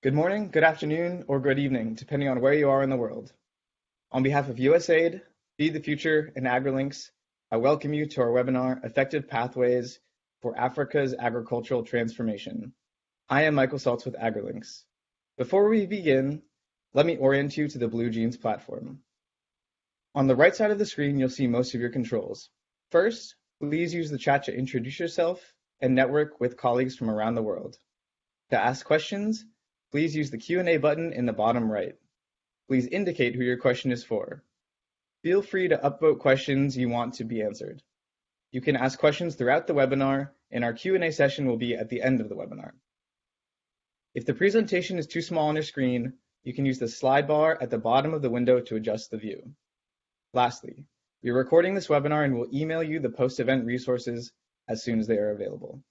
Good morning, good afternoon, or good evening, depending on where you are in the world. On behalf of USAID, Feed the Future, and AgriLinks, I welcome you to our webinar, Effective Pathways for Africa's Agricultural Transformation. I am Michael Saltz with AgriLinks. Before we begin, let me orient you to the BlueJeans platform. On the right side of the screen, you'll see most of your controls. First, please use the chat to introduce yourself and network with colleagues from around the world. To ask questions, Please use the Q&A button in the bottom right. Please indicate who your question is for. Feel free to upvote questions you want to be answered. You can ask questions throughout the webinar, and our Q&A session will be at the end of the webinar. If the presentation is too small on your screen, you can use the slide bar at the bottom of the window to adjust the view. Lastly, we are recording this webinar and will email you the post-event resources as soon as they are available.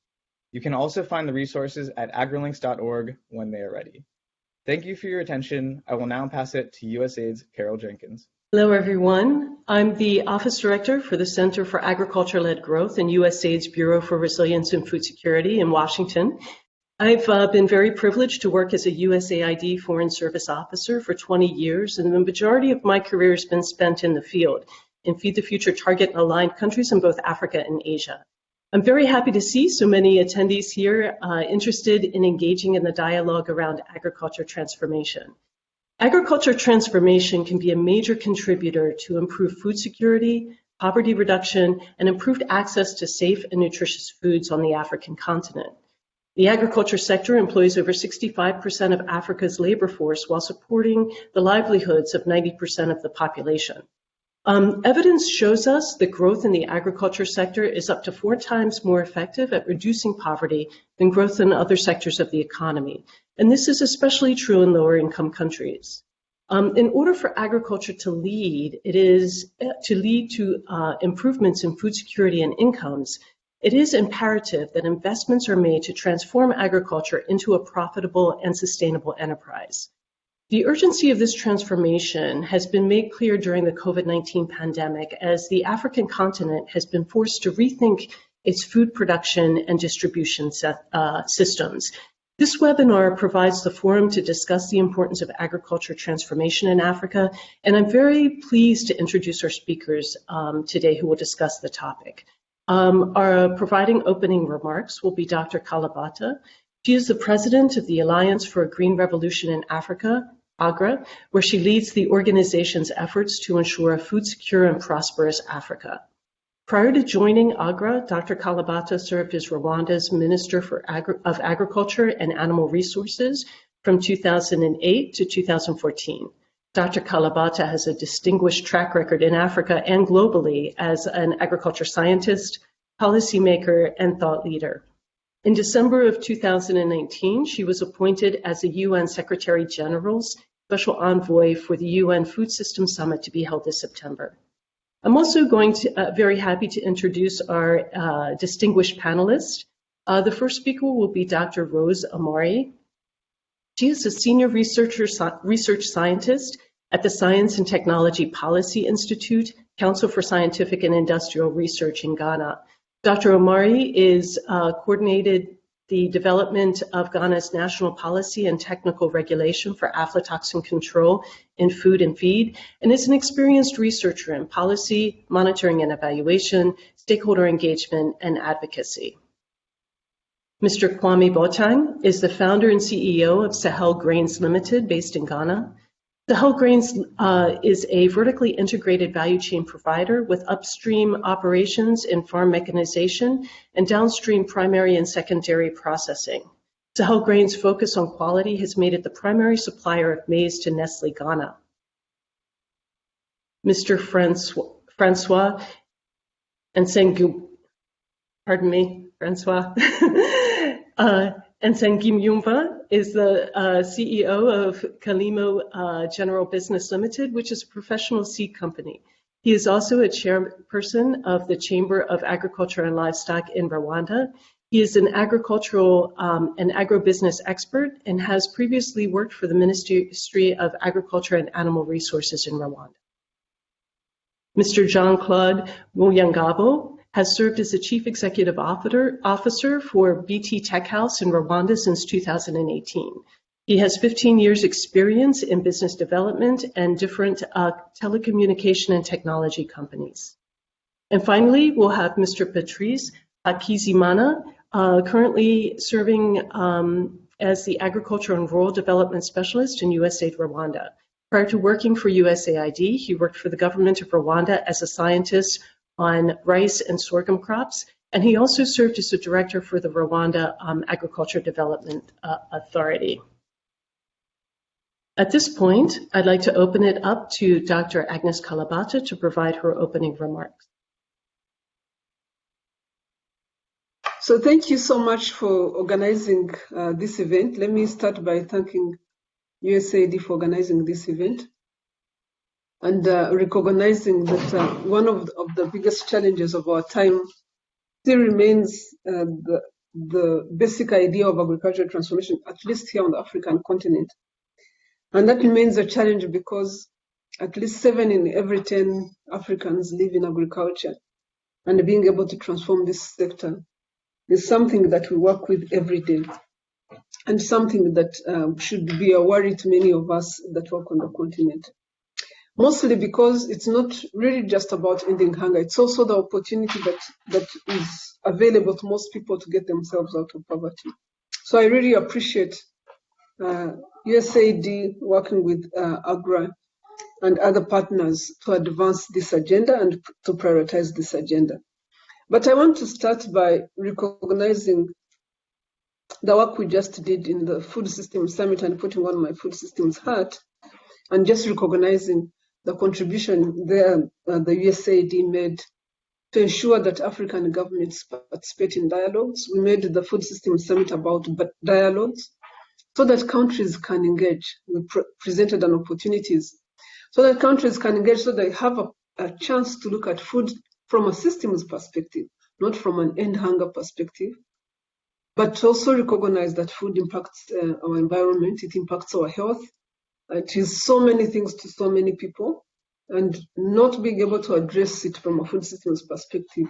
You can also find the resources at agrilinks.org when they are ready. Thank you for your attention. I will now pass it to USAID's Carol Jenkins. Hello, everyone. I'm the Office Director for the Center for Agriculture-Led Growth in USAID's Bureau for Resilience and Food Security in Washington. I've uh, been very privileged to work as a USAID Foreign Service Officer for 20 years, and the majority of my career has been spent in the field in Feed the Future target aligned countries in both Africa and Asia. I'm very happy to see so many attendees here uh, interested in engaging in the dialogue around agriculture transformation. Agriculture transformation can be a major contributor to improved food security, poverty reduction, and improved access to safe and nutritious foods on the African continent. The agriculture sector employs over 65% of Africa's labor force while supporting the livelihoods of 90% of the population. Um, evidence shows us that growth in the agriculture sector is up to four times more effective at reducing poverty than growth in other sectors of the economy. And this is especially true in lower income countries. Um, in order for agriculture to lead, it is uh, to lead to uh, improvements in food security and incomes. It is imperative that investments are made to transform agriculture into a profitable and sustainable enterprise. The urgency of this transformation has been made clear during the COVID-19 pandemic as the African continent has been forced to rethink its food production and distribution set, uh, systems. This webinar provides the forum to discuss the importance of agriculture transformation in Africa, and I'm very pleased to introduce our speakers um, today who will discuss the topic. Um, our providing opening remarks will be Dr. Kalibata, She is the president of the Alliance for a Green Revolution in Africa, AGRA, where she leads the organization's efforts to ensure a food secure and prosperous Africa. Prior to joining AGRA, Dr. Kalibata served as Rwanda's Minister Agri of Agriculture and Animal Resources from 2008 to 2014. Dr. Kalibata has a distinguished track record in Africa and globally as an agriculture scientist, policymaker, and thought leader. In December of 2019, she was appointed as the UN Secretary General's Special Envoy for the UN Food System Summit to be held this September. I'm also going to, uh, very happy to introduce our uh, distinguished panelists. Uh, the first speaker will be Dr. Rose Omari. She is a senior researcher, research scientist at the Science and Technology Policy Institute, Council for Scientific and Industrial Research in Ghana. Dr. Omari is uh, coordinated the development of Ghana's national policy and technical regulation for aflatoxin control in food and feed, and is an experienced researcher in policy, monitoring and evaluation, stakeholder engagement, and advocacy. Mr. Kwame Boateng is the founder and CEO of Sahel Grains Limited, based in Ghana. Sahel Grains uh, is a vertically integrated value chain provider with upstream operations in farm mechanization and downstream primary and secondary processing. Sahel Grains' focus on quality has made it the primary supplier of maize to Nestle Ghana. Mr. Francois, Francois Nsengu, pardon me, Francois, uh, Nsengiyumva is the uh, CEO of Kalimo uh, General Business Limited, which is a professional seed company. He is also a chairperson of the Chamber of Agriculture and Livestock in Rwanda. He is an agricultural um, and agribusiness expert and has previously worked for the Ministry of Agriculture and Animal Resources in Rwanda. Mr. Jean-Claude Muyangabo has served as the Chief Executive Officer for BK TecHouse in Rwanda since 2018. He has 15 years experience in business development and different uh, telecommunication and technology companies. And finally, we'll have Mr. Patrice Hakizimana, uh, currently serving um, as the Agriculture and Rural Development Specialist in USAID Rwanda. Prior to working for USAID, he worked for the government of Rwanda as a scientist on rice and sorghum crops, and he also served as the director for the Rwanda um, Agriculture Development uh, Authority. At this point, I'd like to open it up to Dr. Agnes Kalibata to provide her opening remarks. So thank you so much for organizing uh, this event. Let me start by thanking USAID for organizing this event and uh, recognizing that uh, one of the, of the, biggest challenges of our time still remains uh, the, the basic idea of agricultural transformation, at least here on the African continent. And that remains a challenge because at least seven in every 10 Africans live in agriculture. And being able to transform this sector is something that we work with every day and something that um, should be a worry to many of us that work on the continent. Mostly because it's not really just about ending hunger, it's also the opportunity that, that is available to most people to get themselves out of poverty. So I really appreciate uh, USAID working with uh, AGRA and other partners to advance this agenda and to prioritize this agenda. But I want to start by recognizing the work we just did in the Food Systems Summit and putting on my food systems hat and just recognizing the contribution there uh, the USAID made to ensure that African governments participate in dialogues. We made the Food Systems Summit about dialogues so that countries can engage. We pre presented an opportunities so that countries can engage so they have a, a chance to look at food from a systems perspective, not from an end hunger perspective, but also recognize that food impacts uh, our environment, it impacts our health. It is so many things to so many people, and not being able to address it from a food systems perspective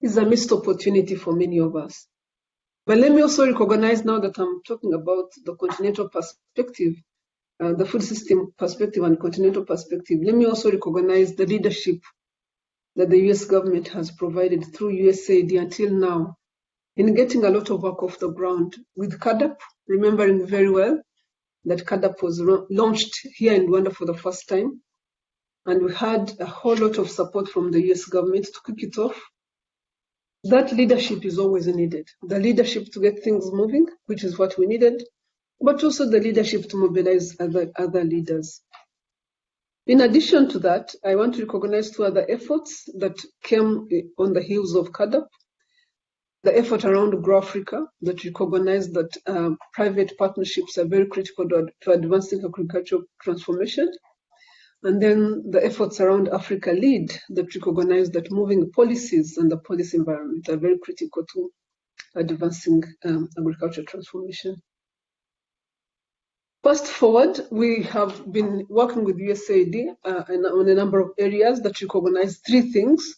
is a missed opportunity for many of us. But let me also recognize now that I'm talking about the continental perspective, uh, the food system perspective and continental perspective. Let me also recognize the leadership that the US government has provided through USAID until now in getting a lot of work off the ground with CAADP, remembering very well that CAADP was launched here in Rwanda for the first time. And we had a whole lot of support from the US government to kick it off that leadership is always needed. The leadership to get things moving, which is what we needed, but also the leadership to mobilize other, other leaders. In addition to that, I want to recognize two other efforts that came eh, on the heels of CAADP. The effort around Grow Africa that recognized that uh, private partnerships are very critical to, to advancing agricultural transformation and then the efforts around Africa Lead that recognize that moving policies and the policy environment are very critical to advancing um, agricultural transformation. Fast forward, we have been working with USAID uh, on a number of areas that recognize three things.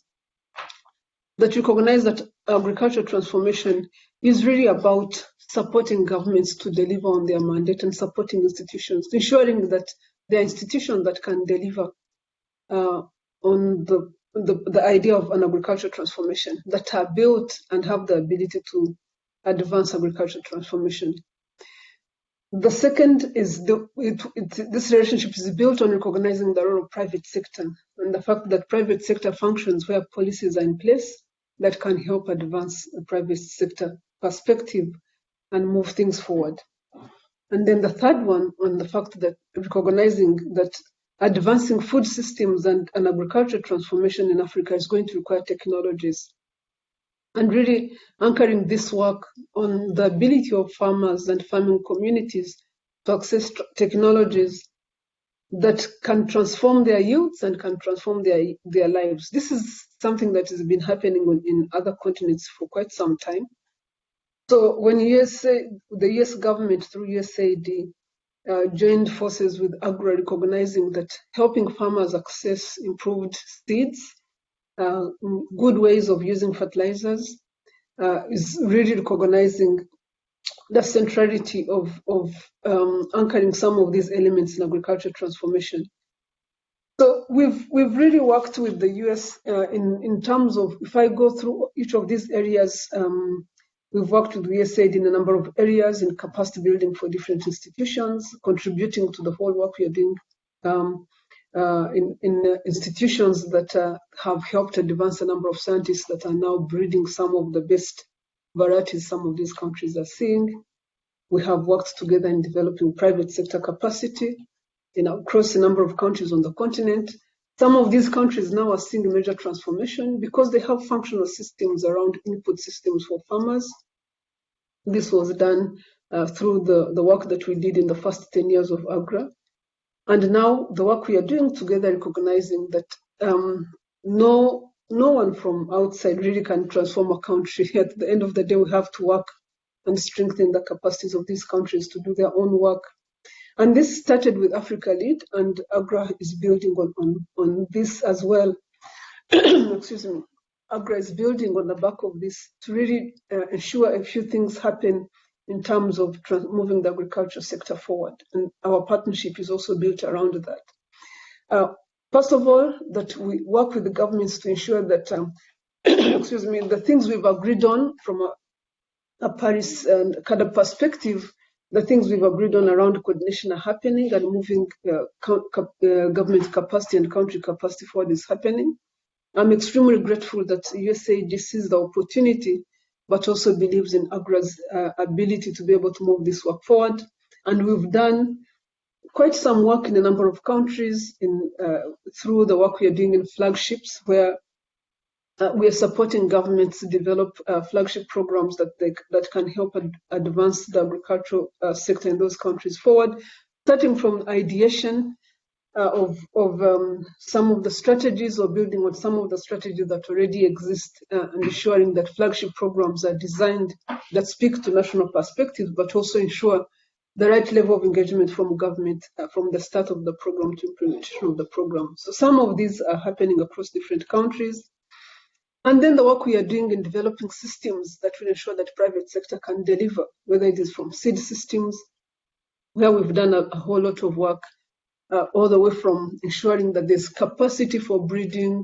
That recognize that agricultural transformation is really about supporting governments to deliver on their mandate and supporting institutions, ensuring that there are institutions that can deliver uh, on the, the, the idea of an agricultural transformation that are built and have the ability to advance agricultural transformation. The second is the, it, it, this relationship is built on recognizing the role of private sector and the fact that private sector functions where policies are in place that can help advance the private sector perspective and move things forward. And then the third one on the fact that recognizing that advancing food systems and, and agricultural transformation in Africa is going to require technologies. And really anchoring this work on the ability of farmers and farming communities to access technologies that can transform their yields and can transform their, their lives. This is something that has been happening in other continents for quite some time. So when USA, the US government through USAID uh, joined forces with AGRA, recognizing that helping farmers access improved seeds, uh, good ways of using fertilizers, uh, is really recognizing the centrality of, of um, anchoring some of these elements in agricultural transformation. So we've we've really worked with the US uh, in in terms of if I go through each of these areas, um, we've worked with USAID in a number of areas in capacity building for different institutions, contributing to the whole work we are doing um, uh, in in uh, institutions that uh, have helped advance a number of scientists that are now breeding some of the best varieties some of these countries are seeing. We have worked together in developing private sector capacity know, across a number of countries on the continent. Some of these countries now are seeing major transformation because they have functional systems around input systems for farmers. This was done uh, through the, the work that we did in the first 10 years of AGRA. And now the work we are doing together, recognizing that um, no, no one from outside really can transform a country. At the end of the day, we have to work and strengthen the capacities of these countries to do their own work and this started with Africa Lead, and AGRA is building on, on, on this as well. Excuse me. AGRA is building on the back of this to really uh, ensure a few things happen in terms of moving the agriculture sector forward. And our partnership is also built around that. Uh, first of all, that we work with the governments to ensure that, um, excuse me, the things we've agreed on from a, a Paris and kind of perspective the things we've agreed on around coordination are happening and moving uh, uh, government capacity and country capacity forward is happening. I'm extremely grateful that USAID sees the opportunity, but also believes in AGRA's uh, ability to be able to move this work forward. And we've done quite some work in a number of countries in, uh, through the work we are doing in flagships, where uh, we are supporting governments to develop uh, flagship programs that they, that can help ad advance the agricultural uh, sector in those countries forward, starting from ideation uh, of, of um, some of the strategies or building on some of the strategies that already exist uh, and ensuring that flagship programs are designed that speak to national perspectives, but also ensure the right level of engagement from government uh, from the start of the program to implementation of the program. So some of these are happening across different countries. And then the work we are doing in developing systems that will ensure that private sector can deliver, whether it is from seed systems, where we've done a, a whole lot of work, uh, all the way from ensuring that there's capacity for breeding,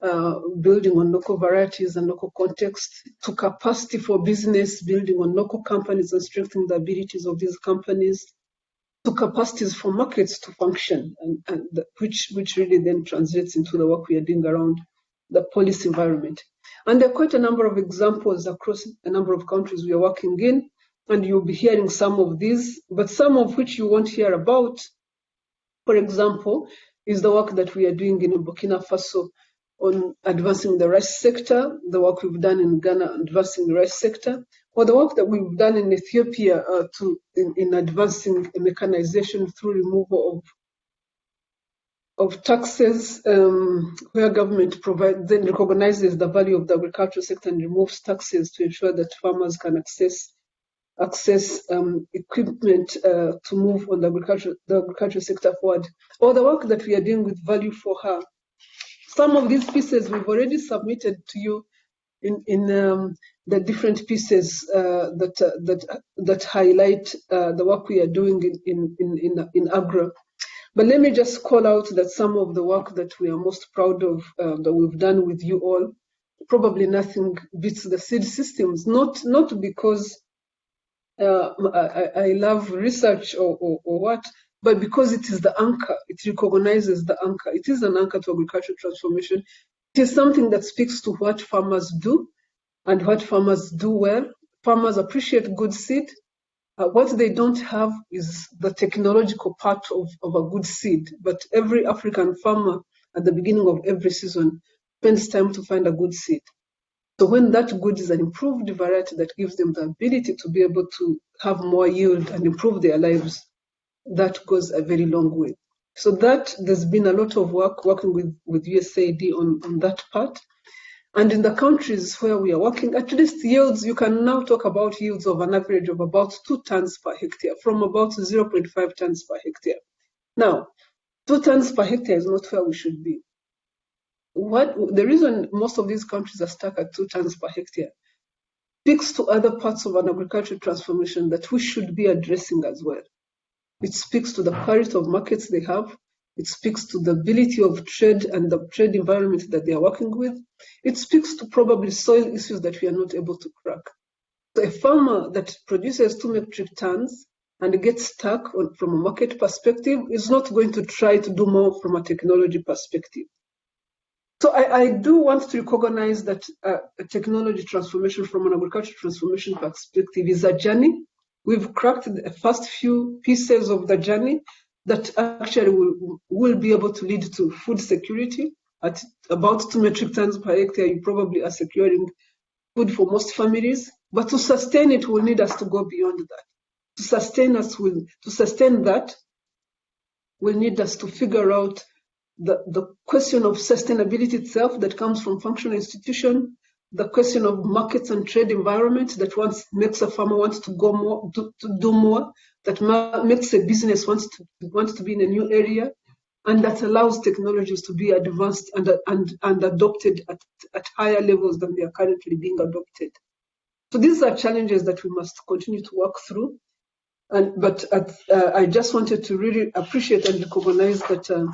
uh, building on local varieties and local context, to capacity for business, building on local companies and strengthening the abilities of these companies, to capacities for markets to function, and, and the, which, which really then translates into the work we are doing around the policy environment. And there are quite a number of examples across a number of countries we are working in, and you'll be hearing some of these, but some of which you won't hear about, for example, is the work that we are doing in Burkina Faso on advancing the rice sector, the work we've done in Ghana advancing the rice sector, or the work that we've done in Ethiopia uh, to in, in advancing mechanization through removal of of taxes um, where government provide, then recognizes the value of the agricultural sector and removes taxes to ensure that farmers can access access um, equipment uh, to move on the agriculture the agricultural sector forward. Or the work that we are doing with Value for Her. Some of these pieces we've already submitted to you in in um, the different pieces uh, that uh, that that highlight uh, the work we are doing in in in in, Agra. But let me just call out that some of the work that we are most proud of uh, that we've done with you all, probably nothing beats the seed systems. Not not because uh, I, I, love research or, or, or what, but because it is the anchor. It recognizes the anchor. It is an anchor to agricultural transformation. It is something that speaks to what farmers do and what farmers do well. Farmers appreciate good seed. Uh, what they don't have is the technological part of, of a good seed, but every African farmer at the beginning of every season spends time to find a good seed. So when that good is an improved variety that gives them the ability to be able to have more yield and improve their lives, that goes a very long way. So that there's been a lot of work working with, with USAID on, on that part. And in the countries where we are working, at least yields, you can now talk about yields of an average of about two tons per hectare, from about 0.5 tons per hectare. Now, two tons per hectare is not where we should be. What the reason most of these countries are stuck at two tons per hectare speaks to other parts of an agricultural transformation that we should be addressing as well. It speaks to the quality of markets they have. It speaks to the ability of trade and the trade environment that they are working with. It speaks to probably soil issues that we are not able to crack. So a farmer that produces two metric tons and gets stuck on, from a market perspective is not going to try to do more from a technology perspective. So I, I do want to recognize that uh, a technology transformation from an agricultural transformation perspective is a journey. We've cracked the first few pieces of the journey that actually will, will be able to lead to food security. At about two metric tons per hectare, you probably are securing food for most families. But to sustain it, we'll need us to go beyond that. To sustain us, will to sustain that, we'll need us to figure out the, the question of sustainability itself that comes from functional institution, the question of markets and trade environment that wants makes a farmer want to go more to, to do more, that makes a business wants to wants to be in a new area, and that allows technologies to be advanced and and, and adopted at, at higher levels than they are currently being adopted. So these are challenges that we must continue to work through. And but at, uh, I just wanted to really appreciate and recognize that. Uh,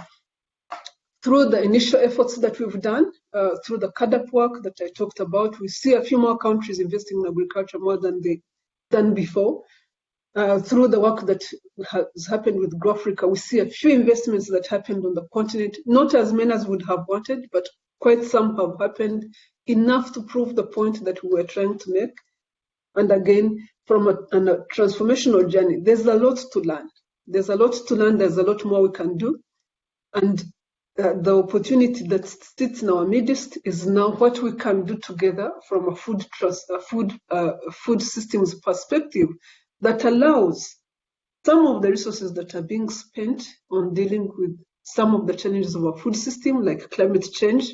through the initial efforts that we've done, uh, through the CAADP work that I talked about, we see a few more countries investing in agriculture more than they done before. Uh, through the work that has happened with GrowAfrica, we see a few investments that happened on the continent, not as many as would have wanted, but quite some have happened, enough to prove the point that we were trying to make. And again, from a, a transformational journey, there's a lot to learn. There's a lot to learn, there's a lot more we can do. And uh, the opportunity that sits in our midst is now what we can do together from a food trust, a food, uh, food systems perspective that allows some of the resources that are being spent on dealing with some of the challenges of our food system, like climate change,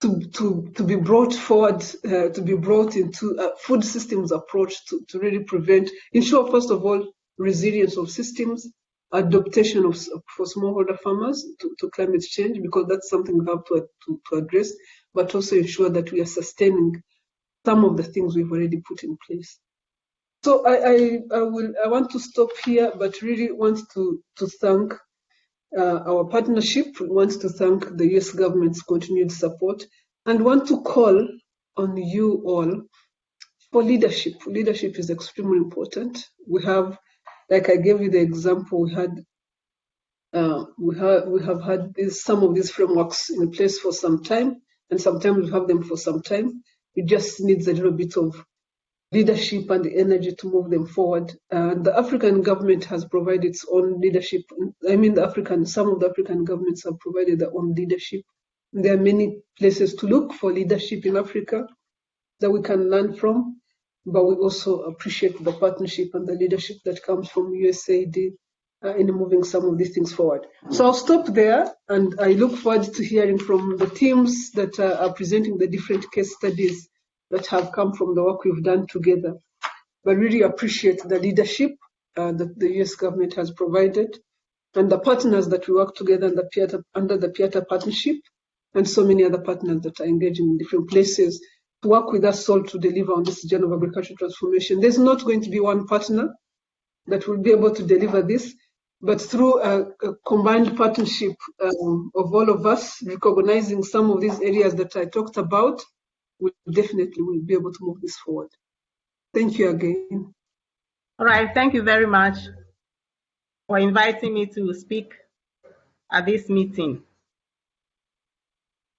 to, to, to be brought forward, uh, to be brought into a food systems approach to, to really prevent, ensure, first of all, resilience of systems, adaptation of, for smallholder farmers to, to, climate change because that's something we have to, to, to, address, but also ensure that we are sustaining some of the things we've already put in place. So I, I, I will I want to stop here, but really want to to thank uh, our partnership. We want to thank the U.S. government's continued support, and want to call on you all for leadership. Leadership is extremely important. We have like I gave you the example, we had uh, we have we have had this, some of these frameworks in place for some time, and sometimes we have them for some time. It just needs a little bit of leadership and the energy to move them forward. And the African government has provided its own leadership. I mean, the African some of the African governments have provided their own leadership. There are many places to look for leadership in Africa that we can learn from but we also appreciate the partnership and the leadership that comes from USAID uh, in moving some of these things forward. So I'll stop there, and I look forward to hearing from the teams that uh, are presenting the different case studies that have come from the work we've done together. But really appreciate the leadership uh, that the US government has provided and the partners that we work together under the Piata partnership and so many other partners that are engaging in different places work with us all to deliver on this journey of agricultural transformation. There's not going to be one partner that will be able to deliver this, but through a, a combined partnership um, of all of us, recognizing some of these areas that I talked about, we definitely will be able to move this forward. Thank you again. All right, thank you very much for inviting me to speak at this meeting.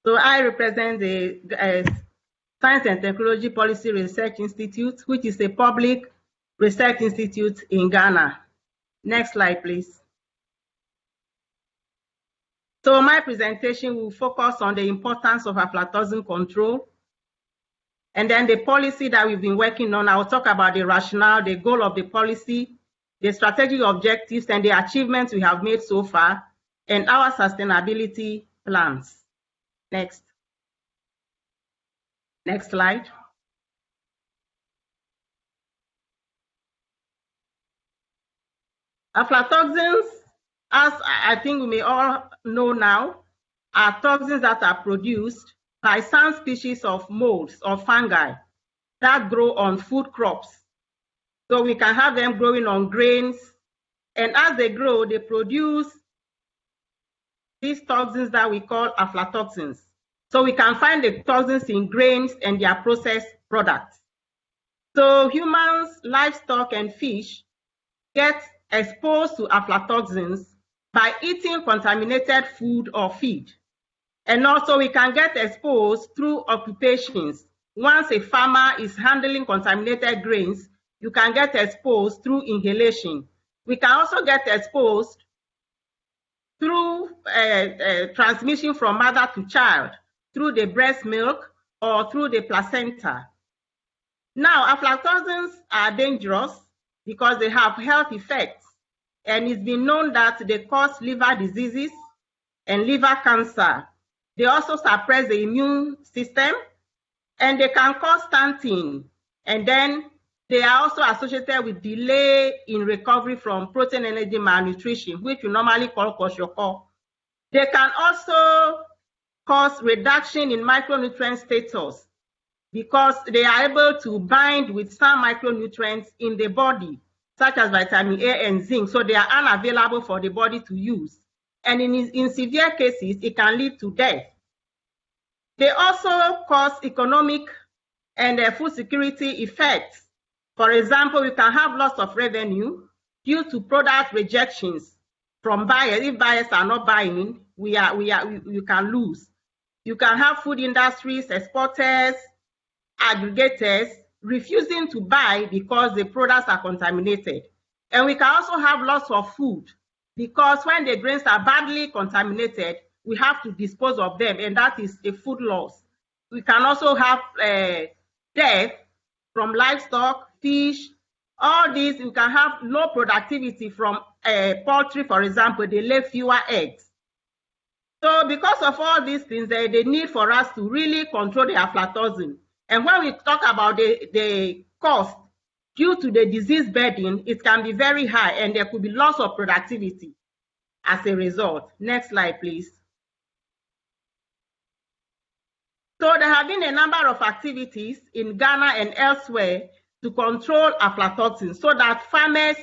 So I represent the uh, Science and Technology Policy Research Institute, which is a public research institute in Ghana. Next slide, please. So my presentation will focus on the importance of aflatoxin control. And then the policy that we've been working on, I'll talk about the rationale, the goal of the policy, the strategic objectives, and the achievements we have made so far, and our sustainability plans. Next. Next slide. Aflatoxins, as I think we may all know now, are toxins that are produced by some species of molds or fungi that grow on food crops. So we can have them growing on grains. And as they grow, they produce these toxins that we call aflatoxins. So we can find the toxins in grains and their processed products. So humans, livestock, and fish get exposed to aflatoxins by eating contaminated food or feed. And also we can get exposed through occupations. Once a farmer is handling contaminated grains, you can get exposed through inhalation. We can also get exposed through uh, uh, transmission from mother to child, through the breast milk or through the placenta. Now, aflatoxins are dangerous because they have health effects, and it's been known that they cause liver diseases and liver cancer. They also suppress the immune system, and they can cause stunting, and then they are also associated with delay in recovery from protein energy malnutrition, which we normally call kwashiorkor. They can also cause reduction in micronutrient status because they are able to bind with some micronutrients in the body, such as vitamin A and zinc, so they are unavailable for the body to use. And in, in severe cases, it can lead to death. They also cause economic and uh, food security effects for example, we can have loss of revenue due to product rejections from buyers. If buyers are not buying, we are we are we, you can lose. You can have food industries, exporters, aggregators refusing to buy because the products are contaminated. And we can also have loss of food because when the grains are badly contaminated, we have to dispose of them, and that is a food loss. We can also have uh, death from livestock fish, all these, you can have low productivity from uh, poultry, for example, they lay fewer eggs. So because of all these things, there the need for us to really control the aflatoxin. And when we talk about the, the cost due to the disease burden, it can be very high and there could be loss of productivity as a result. Next slide, please. So there have been a number of activities in Ghana and elsewhere to control aflatoxin so that farmers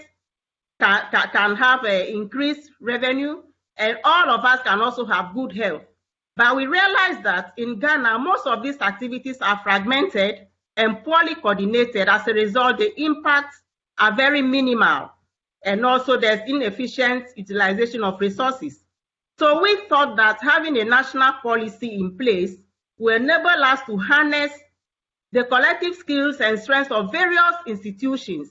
can, can, have uh, increased revenue and all of us can also have good health. But we realize that in Ghana, most of these activities are fragmented and poorly coordinated. As a result, the impacts are very minimal. And also there's inefficient utilization of resources. So we thought that having a national policy in place will enable us to harness the collective skills and strengths of various institutions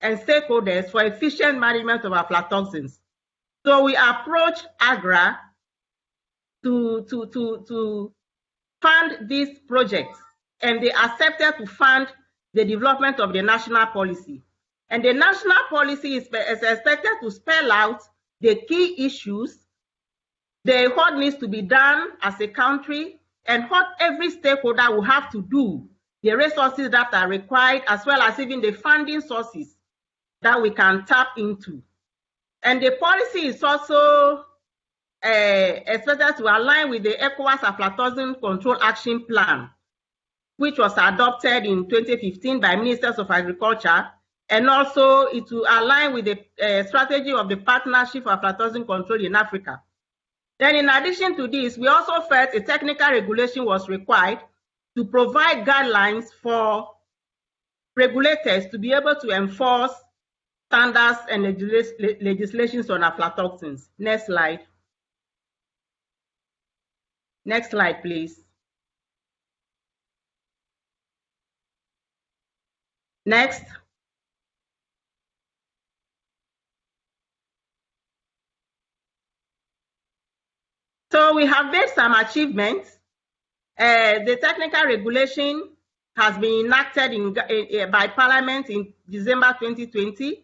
and stakeholders for efficient management of aflatoxins. So we approach AGRA to, to, to, to fund these projects, and they accepted to fund the development of the national policy. And the national policy is, is expected to spell out the key issues, the what needs to be done as a country, and what every stakeholder will have to do the resources that are required, as well as even the funding sources that we can tap into. And the policy is also uh, expected to align with the ECOWAS aflatoxin control action plan, which was adopted in 2015 by ministers of agriculture, and also it will align with the uh, strategy of the partnership for aflatoxin control in Africa. Then in addition to this, we also felt a technical regulation was required to provide guidelines for regulators to be able to enforce standards and legis legislations on aflatoxins. Next slide. Next slide, please. Next. So we have made some achievements uh, the technical regulation has been enacted in, uh, by Parliament in December 2020.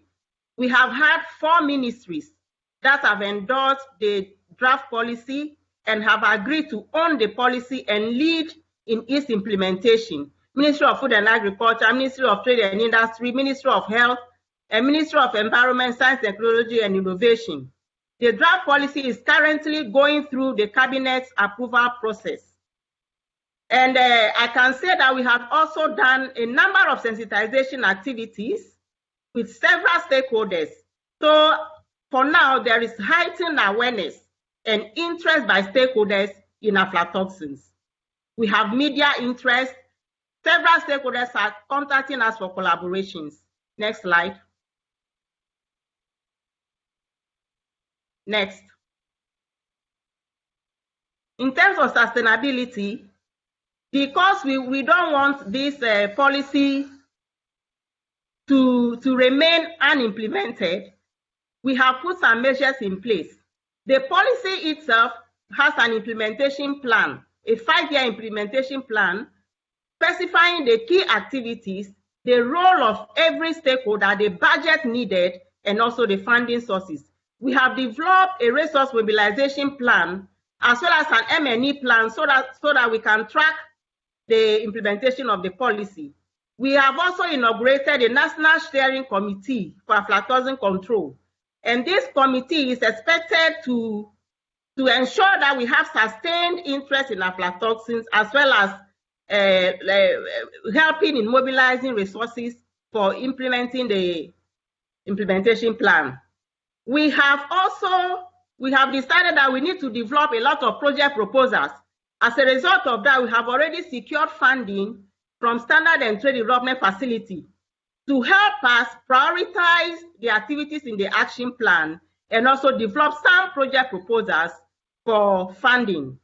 We have had four ministries that have endorsed the draft policy and have agreed to own the policy and lead in its implementation. Ministry of Food and Agriculture, Ministry of Trade and Industry, Ministry of Health, and Ministry of Environment, Science, Technology and Innovation. The draft policy is currently going through the Cabinet's approval process. And uh, I can say that we have also done a number of sensitization activities with several stakeholders. So for now, there is heightened awareness and interest by stakeholders in aflatoxins. We have media interest. Several stakeholders are contacting us for collaborations. Next slide. Next. In terms of sustainability, because we, we don't want this uh, policy to, to remain unimplemented, we have put some measures in place. The policy itself has an implementation plan, a five-year implementation plan, specifying the key activities, the role of every stakeholder, the budget needed, and also the funding sources. We have developed a resource mobilization plan as well as an M&E plan so that, so that we can track the implementation of the policy. We have also inaugurated a National Steering Committee for aflatoxin control. And this committee is expected to, to ensure that we have sustained interest in aflatoxins as well as uh, uh, helping in mobilizing resources for implementing the implementation plan. We have also we have decided that we need to develop a lot of project proposals as a result of that, we have already secured funding from Standard and Trade Development Facility to help us prioritize the activities in the action plan and also develop some project proposals for funding.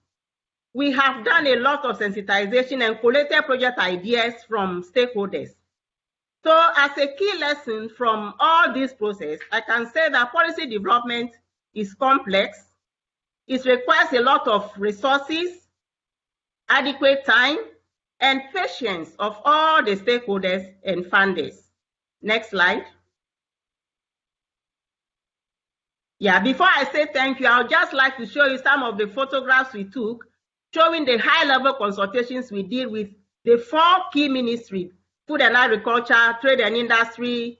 We have done a lot of sensitization and collected project ideas from stakeholders. So as a key lesson from all this process, I can say that policy development is complex. It requires a lot of resources adequate time, and patience of all the stakeholders and funders. Next slide. Yeah, before I say thank you, I would just like to show you some of the photographs we took showing the high-level consultations we did with the four key ministries, food and agriculture, trade and industry,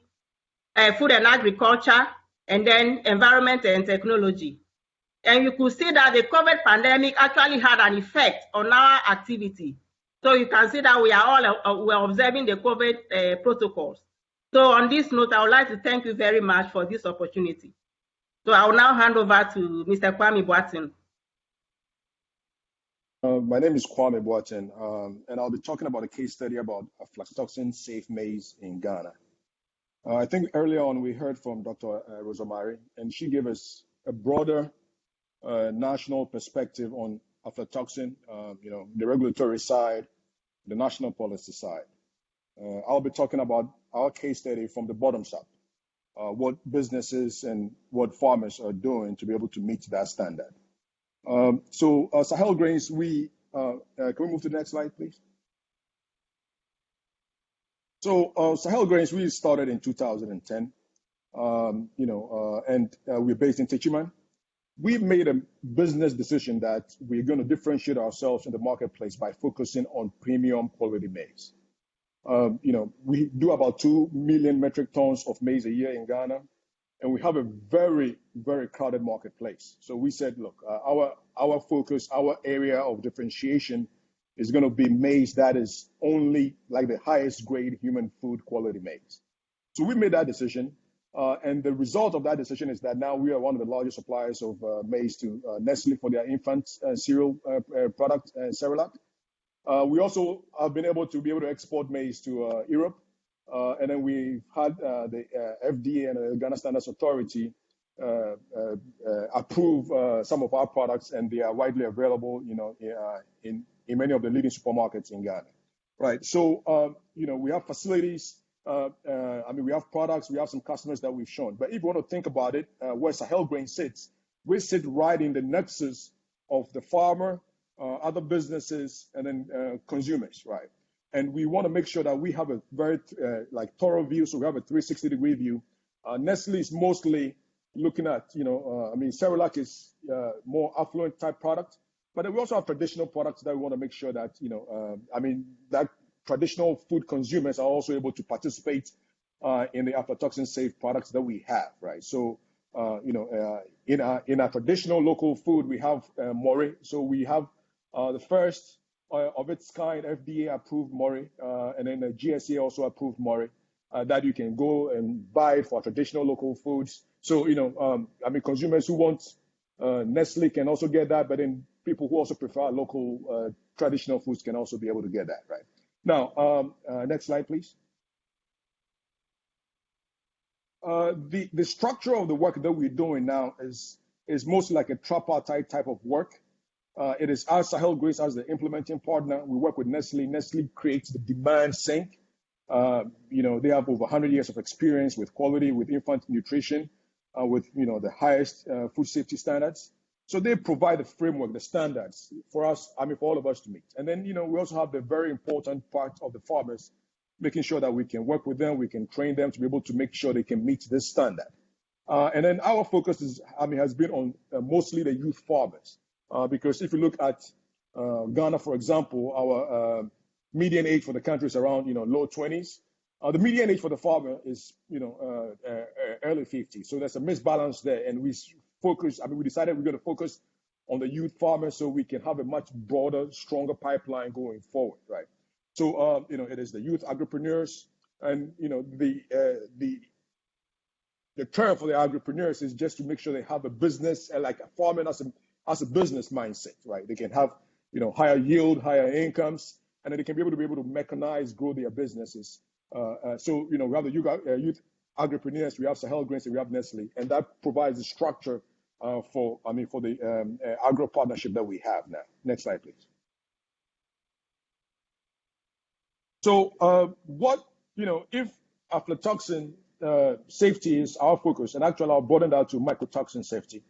uh, food and agriculture, and then environment and technology. And you could see that the COVID pandemic actually had an effect on our activity. So you can see that we are all uh, we're observing the COVID uh, protocols. So on this note, I would like to thank you very much for this opportunity. So I will now hand over to Mr. Kwame Boateng. Uh, my name is Kwame Boateng, um, and I'll be talking about a case study about aflatoxin safe maize in Ghana. Uh, I think earlier on we heard from Dr. Uh, Rosemary, and she gave us a broader uh, national perspective on aflatoxin, uh, you know, the regulatory side, the national policy side. Uh, I'll be talking about our case study from the bottom up, uh, what businesses and what farmers are doing to be able to meet that standard. Um, so uh, Sahel Grains, we uh, can we move to the next slide, please? So Sahel Grains, we started in 2010, um, you know, and we're based in Techiman we've made a business decision that we're going to differentiate ourselves in the marketplace by focusing on premium quality maize. Um, you know, we do about 2 million metric tons of maize a year in Ghana, and we have a very, very crowded marketplace. So we said, look, uh, our, our focus, our area of differentiation is going to be maize that is only like the highest grade human food quality maize. So we made that decision. Uh, and the result of that decision is that now we are one of the largest suppliers of uh, maize to uh, Nestle for their infant uh, cereal uh, uh, product, Cerelac. we also have been able to be able to export maize to Europe. and then we've had the FDA and the Ghana Standards Authority approve some of our products, and they are widely available, you know, in, in many of the leading supermarkets in Ghana. Right. So, um, you know, we have facilities uh, uh, I mean, we have products, we have some customers that we've shown. But if you want to think about it, uh, where Sahel Grain sits, we sit right in the nexus of the farmer, uh, other businesses, and then uh, consumers, right? And we want to make sure that we have a very like thorough view, so we have a 360 degree view. Nestle is mostly looking at, you know, I mean, Cerelac is more affluent type product, but we also have traditional products that we want to make sure that, you know, I mean, that traditional food consumers are also able to participate uh, in the aflatoxin safe products that we have, right? So, uh, you know, uh, in our in our traditional local food, we have uh, more. So we have uh, the first uh, of its kind, FDA approved Mori, uh, and then the GSA also approved Mori, that you can go and buy for traditional local foods. So, you know, um, I mean, consumers who want Nestle can also get that, but then people who also prefer local traditional foods can also be able to get that, right? Now, um, uh, next slide, please. the, the structure of the work that we're doing now is, is mostly like a tripartite type of work. Uh, it is our Sahel Grains as the implementing partner. We work with Nestle. Nestle creates the demand sink. Uh, you know, they have over 100 years of experience with quality, with infant nutrition, uh, with you know the highest uh, food safety standards. So they provide the framework, the standards for us. I mean, for all of us to meet. And then you know we also have the very important part of the farmers, making sure that we can work with them, we can train them to be able to make sure they can meet this standard. Uh, and then our focus is, I mean, has been on uh, mostly the youth farmers. Uh, because if you look at uh, Ghana, for example, our uh, median age for the country is around you know low 20s. Uh, the median age for the farmer is you know early 50s. So there's a misbalance there, and we focus. I mean, we decided we're going to focus on the youth farmers so we can have a much broader, stronger pipeline going forward, right? So you know, it is the youth agripreneurs, and you know the the the term for the agripreneurs is just to make sure they have a business like a farming as a as a business mindset, right? They can have, you know, higher yield, higher incomes, and then they can be able to be able to mechanize, grow their businesses. Uh, uh, so, you know, have the youth, uh, youth agripreneurs, we have Sahel Grains, and we have Nestle, and that provides the structure uh, for, I mean, for the um, uh, agro partnership that we have now. Next slide, please. So, uh, what, you know, if aflatoxin safety is our focus, and actually I'll broaden that to mycotoxin safety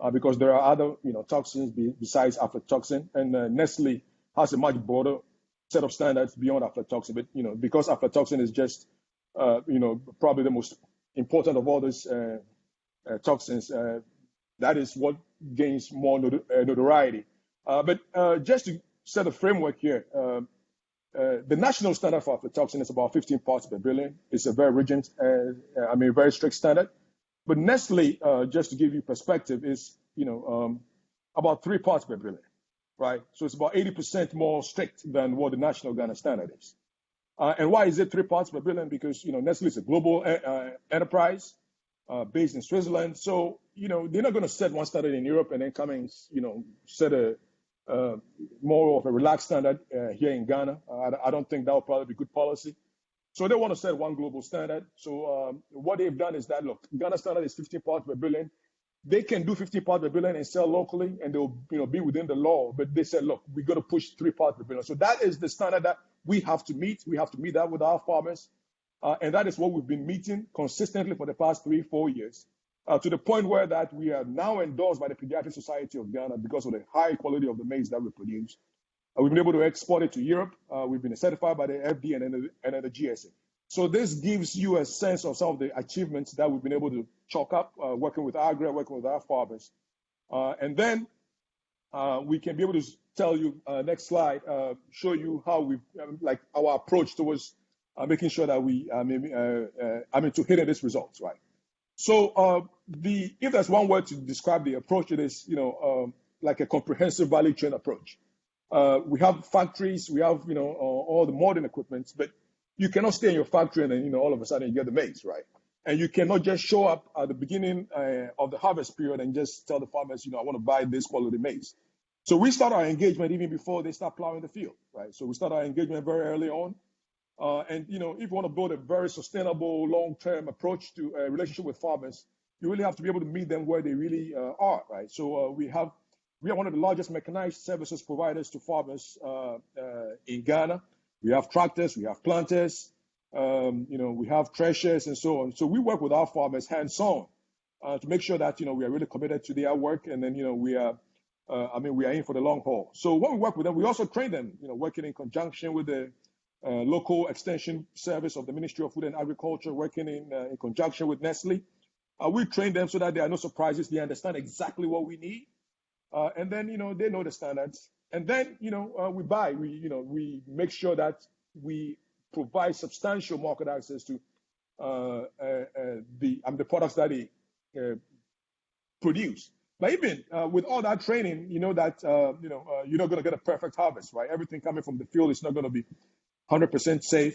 uh, because there are other you know toxins be, besides aflatoxin, and uh, Nestle has a much broader set of standards beyond aflatoxin. But you know because aflatoxin is just uh, you know probably the most important of all these uh, uh, toxins, uh, that is what gains more notoriety. but just to set a framework here. the national standard for aflatoxin is about 15 parts per billion. It's a very rigid, I mean, very strict standard. But Nestle, uh, just to give you perspective, is you know um, about three parts per billion, right? So it's about 80% more strict than what the national Ghana standard is. Uh, and why is it three parts per billion? Because you know Nestle is a global uh, uh enterprise uh, based in Switzerland, so you know they're not going to set one standard in Europe and then come and you know set a uh, more of a relaxed standard here in Ghana. I, I don't think that would probably be good policy. So they want to set one global standard. So um, what they've done is that look, Ghana standard is 15 parts per billion. They can do 15 parts per billion and sell locally, and they'll you know be within the law. But they said, look, we're going to push three parts per billion. So that is the standard that we have to meet. We have to meet that with our farmers, uh, and that is what we've been meeting consistently for the past three, four years. Uh, to the point where that we are now endorsed by the Pediatric Society of Ghana because of the high quality of the maize that we produce. Uh, we've been able to export it to Europe. Uh, we've been certified by the FDA and, and the GSA. So this gives you a sense of some of the achievements that we've been able to chalk up uh, working with AGRA, working with our farmers. Uh, and then we can be able to tell you, uh, next slide, show you how we, um, like our approach towards making sure that we, I mean, I mean, to hit these results, right? So the, if there's one word to describe the approach, it is, you know, um, like a comprehensive value chain approach. Uh, we have factories, we have you know uh, all the modern equipment, but you cannot stay in your factory and then you know all of a sudden you get the maize, right? And you cannot just show up at the beginning uh, of the harvest period and just tell the farmers, you know, I want to buy this quality maize. So we start our engagement even before they start plowing the field, right? So we start our engagement very early on. Uh, and you know, if you want to build a very sustainable, long-term approach to a relationship with farmers, you really have to be able to meet them where they really uh, are, right? So uh, we have we are one of the largest mechanized services providers to farmers uh, uh, in Ghana. We have tractors, we have planters, um, you know, we have threshers and so on. So we work with our farmers hands-on uh, to make sure that you know we are really committed to their work, and then you know we are, uh, I mean, we are in for the long haul. So when we work with them, we also train them, you know, working in conjunction with the uh, local extension service of the Ministry of Food and Agriculture, working in uh, in conjunction with Nestle. we train them so that there are no surprises. They understand exactly what we need uh, and then, you know, they know the standards. And then, you know, uh, we buy, we, you know, we make sure that we provide substantial market access to uh, uh, uh the, um, the products that they uh, produce. But even uh, with all that training, you know that uh, you know uh, you're not going to get a perfect harvest, right? Everything coming from the field is not going to be 100% safe.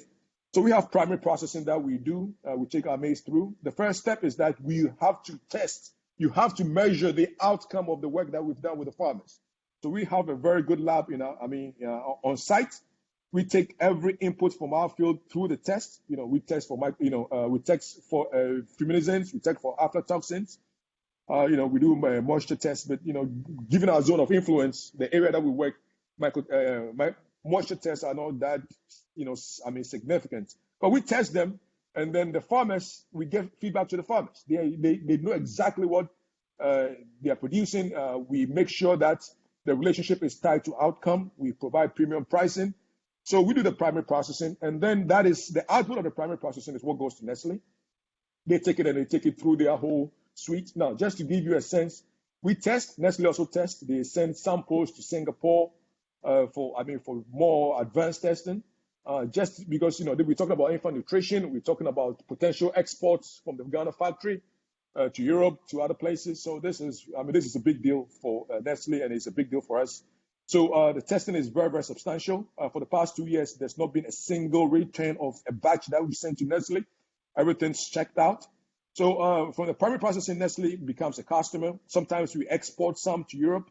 So we have primary processing that we do. Uh, we take our maize through. The first step is that we have to test. You have to measure the outcome of the work that we've done with the farmers. So we have a very good lab, you know, I mean, on site. We take every input from our field through the test. You know, we test for, you know, uh, we test for uh, fumigants, we test for aflatoxins. Uh, you know, we do uh, moisture tests, but you know, given our zone of influence, the area that we work, micro, uh, my, moisture tests are not that, you know, I mean, significant. But we test them, and then the farmers, we give feedback to the farmers. They they, they know exactly what uh, they are producing. Uh, we make sure that the relationship is tied to outcome. We provide premium pricing. So we do the primary processing, and then that is the output of the primary processing is what goes to Nestle. They take it and they take it through their whole suite. Now, just to give you a sense, we test. Nestle also tests. They send samples to Singapore uh, for, I mean, for more advanced testing. Uh, just because you know we're talking about infant nutrition, we're talking about potential exports from the Ghana factory uh, to Europe, to other places. So this is, I mean, this is a big deal for uh, Nestle, and it's a big deal for us. So uh, the testing is very, very substantial. Uh, for the past two years, there's not been a single return of a batch that we sent to Nestle. Everything's checked out. So uh, from the primary processing, Nestle becomes a customer. Sometimes we export some to Europe.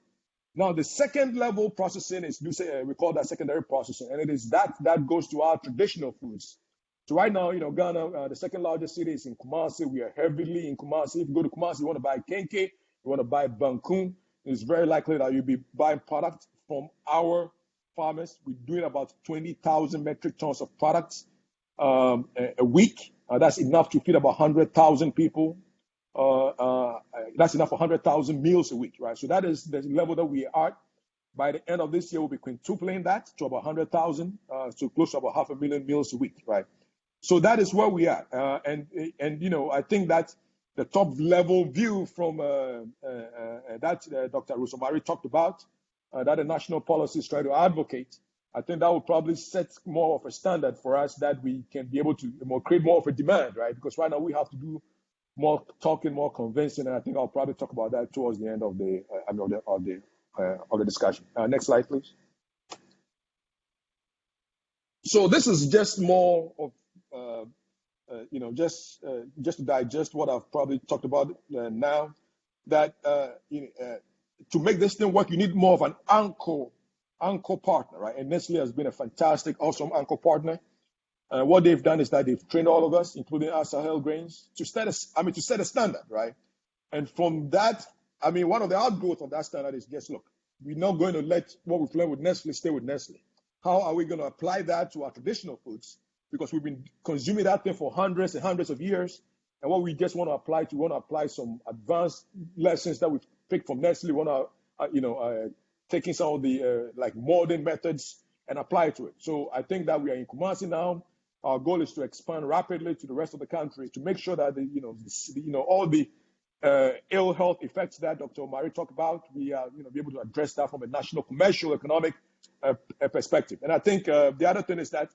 Now the second level processing is we call that secondary processing, and it is that that goes to our traditional foods. So right now, you know, Ghana, uh, the second largest city is in Kumasi. We are heavily in Kumasi. If you go to Kumasi, you want to buy Kenkey, you want to buy Banku. It's very likely that you'll be buying product from our farmers. We're doing about 20,000 metric tons of products um, a, a, week. Uh, that's enough to feed about 100,000 people. Uh, uh, that's enough for 100,000 meals a week, right? So that is the level that we are. By the end of this year, we'll be quintupling that to about 100,000, uh, so close to about half a million meals a week, right? So that is where we are. Uh, and, and, you know, I think that the top level view from uh, uh, uh that uh, Dr. Rose Omari talked about, uh, that the national policies try to advocate, I think that will probably set more of a standard for us that we can be able to create more of a demand, right? Because right now we have to do more talking, more convincing, and I think I'll probably talk about that towards the end of the, mean, of the, of the, of the discussion. next slide, please. So this is just more of uh, uh, you know, just uh, just to digest what I've probably talked about now, that to make this thing work, you need more of an anchor anchor partner, right? And Nestle has been a fantastic, awesome anchor partner. Uh, what they've done is that they've trained all of us, including our Sahel grains, to set a, I mean, to set a standard, right? And from that, I mean, one of the outgrowth of that standard is just look, we're not going to let what we've learned with Nestle stay with Nestle. How are we going to apply that to our traditional foods? because we've been consuming that thing for hundreds and hundreds of years. And what we just want to apply to, we want to apply some advanced lessons that we've picked from Nestle. We want to, uh, you know, uh, taking some of the uh, like modern methods and apply to it. So I think that we are in Kumasi now. Our goal is to expand rapidly to the rest of the country to make sure that the, you know, the, you know, all the uh, ill health effects that Dr. Omari talked about, we are, you know, be able to address that from a national, commercial, economic uh, perspective. And I think uh, the other thing is that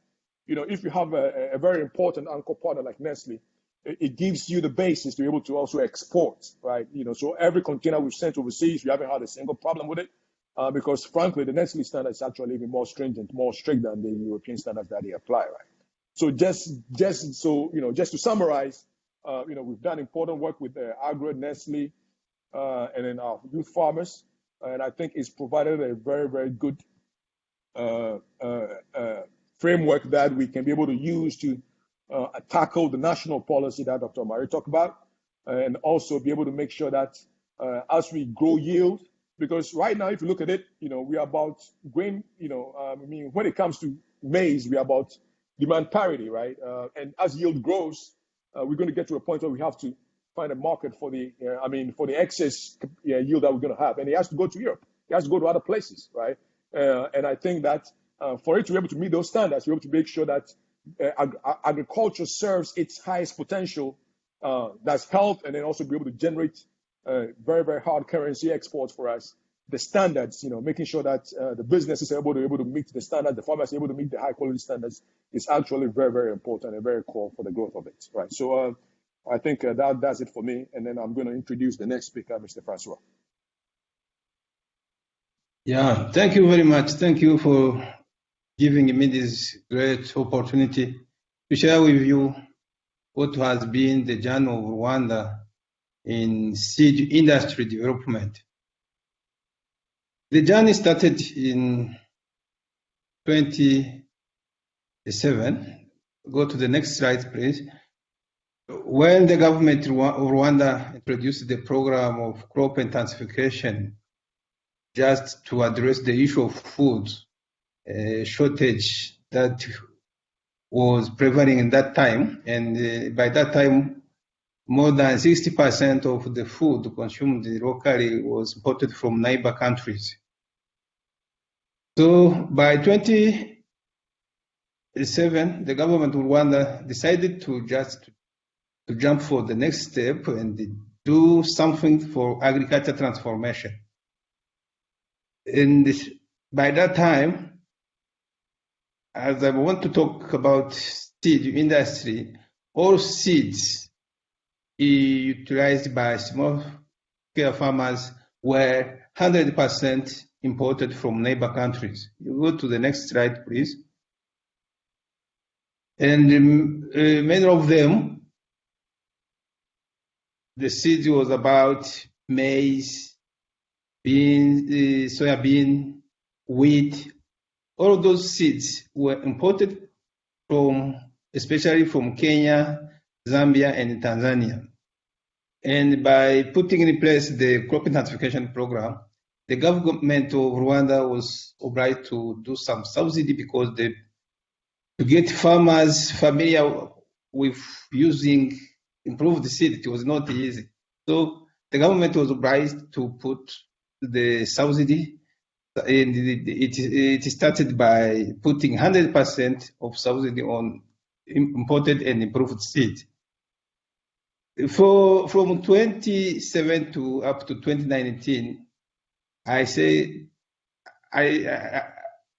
you know, if you have a, a very important anchor partner like Nestle, it, it, gives you the basis to be able to also export, right? You know, so every container we've sent overseas, we haven't had a single problem with it. Uh, because frankly, the Nestle standard is actually even more stringent, more strict than the European standards that they apply, right? So just, just so you know, just to summarize, uh, you know, we've done important work with uh, AGRA, Nestle, uh, and then our youth farmers, and I think it's provided a very, very good uh, uh, uh framework that we can be able to use to tackle the national policy that Dr. Omari talked about, and also be able to make sure that as we grow yield, because right now, if you look at it, you know, we are about grain, you know, um, I mean, when it comes to maize, we are about demand parity, right? Uh, and as yield grows, uh, we're going to get to a point where we have to find a market for the, uh, I mean, for the excess yield that we're going to have, and it has to go to Europe. It has to go to other places, right? Uh, and I think that uh, for it to be able to meet those standards, we have to make sure that uh, ag- agriculture serves its highest potential. Uh, that's health, and then also be able to generate uh, very, very hard currency exports for us. The standards, you know, making sure that uh, the businesses are able to able to meet the standards, the farmers able to meet the high quality standards, is actually very, very important and very core for the growth of it. Right. So uh, I think that does it for me, and then I'm going to introduce the next speaker, Mr. Francois. Yeah, thank you very much. Thank you for giving me this great opportunity to share with you what has been the journey of Rwanda in seed industry development. The journey started in 2007. Go to the next slide, please. When the government of Rwanda introduced the program of crop intensification just to address the issue of food uh, shortage that was prevailing in that time. And uh, by that time, more than 60% of the food consumed locally was imported from neighbor countries. So by 2007, the government of Rwanda decided to just to jump for the next step and do something for agriculture transformation. And by that time, as I want to talk about seed industry, all seeds utilized by small scale farmers were 100% imported from neighbor countries. You go to the next slide, please. And uh, many of them the seed was about maize, bean, uh, soybean, wheat. All of those seeds were imported from, especially from Kenya, Zambia, and Tanzania. And by putting in place the crop intensification program, the government of Rwanda was obliged to do some subsidy because they, to get farmers familiar with using improved seed, it was not easy. So the government was obliged to put the subsidy, and it, it, it started by putting 100% of subsidy on imported and improved seed. For from 2007 to up to 2019, I say I, I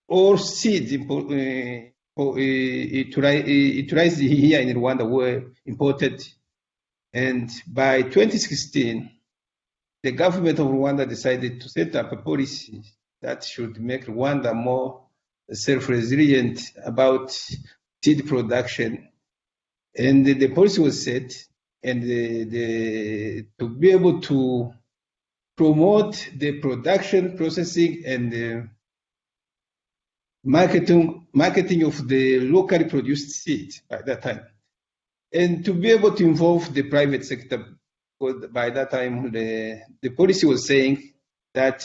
all seeds import, uh, utilized here in Rwanda were imported and by 2016, the government of Rwanda decided to set up a policy that should make Rwanda more self-resilient about seed production. And the policy was set, and the, the, to be able to promote the production, processing, and marketing, marketing of the locally produced seed by that time and to be able to involve the private sector. By that time, the, the policy was saying that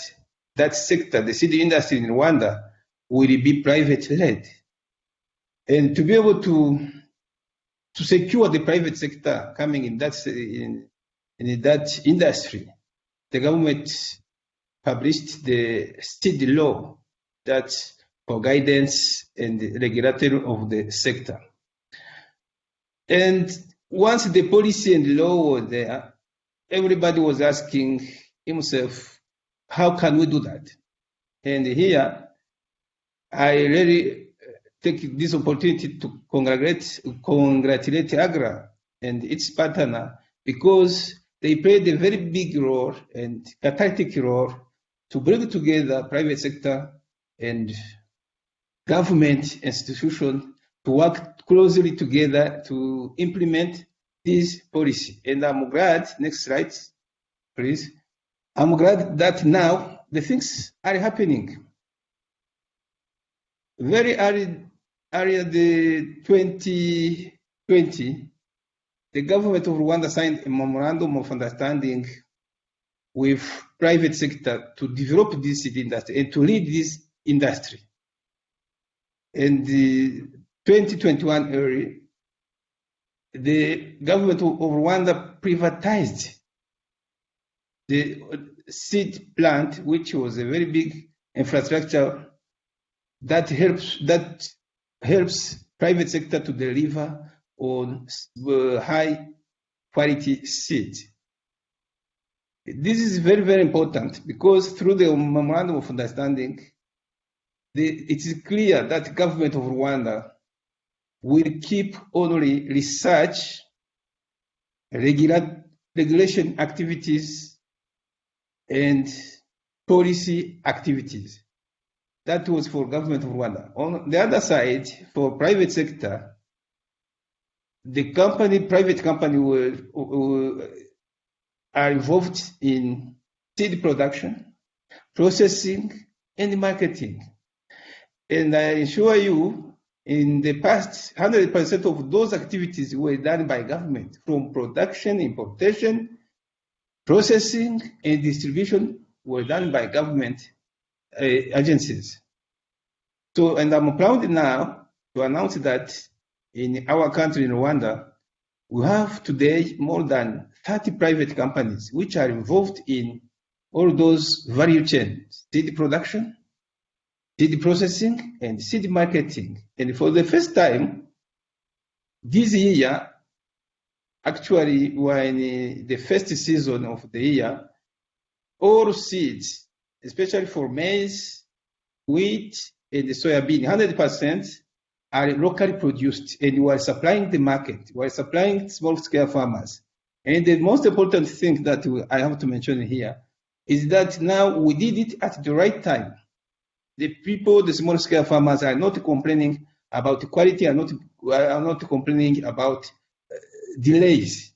that sector, the seed industry in Rwanda, will be private led. And to be able to to secure the private sector coming in that in, in that industry, the government published the state law that for guidance and the regulatory of the sector. And once the policy and law were there, everybody was asking himself, how can we do that? And here, I really take this opportunity to congratulate, congratulate AGRA and its partner because they played a very big role and catalytic role to bring together private sector and government institutions to work closely together to implement this policy. And I'm glad, next slide, please. I'm glad that now the things are happening. Very early, early the 2020, the government of Rwanda signed a memorandum of understanding with private sector to develop this seed industry and to lead this industry. And the 2021 early, the government of Rwanda privatized the seed plant, which was a very big infrastructure that helps that helps private sector to deliver on uh, high quality seed. This is very, very important because through the memorandum of understanding, the, it is clear that the government of Rwanda will keep only research, regulation activities, and policy activities. That was for government of Rwanda. On the other side, for private sector, the company, private company will are involved in seed production, processing, and marketing. And I assure you, in the past, 100% of those activities were done by government, from production, importation, processing, and distribution were done by government agencies. So, and I'm proud now to announce that in our country, in Rwanda, we have today more than 30 private companies which are involved in all those value chains, seed production, seed processing, and seed marketing. And for the first time, this year, actually, when uh, the first season of the year, all seeds, especially for maize, wheat, and the soybean, 100% are locally produced, and we are supplying the market. We are supplying small-scale farmers. And the most important thing that I have to mention here is that now we did it at the right time. The people, the small-scale farmers, are not complaining about the quality, are not are not complaining about uh, delays.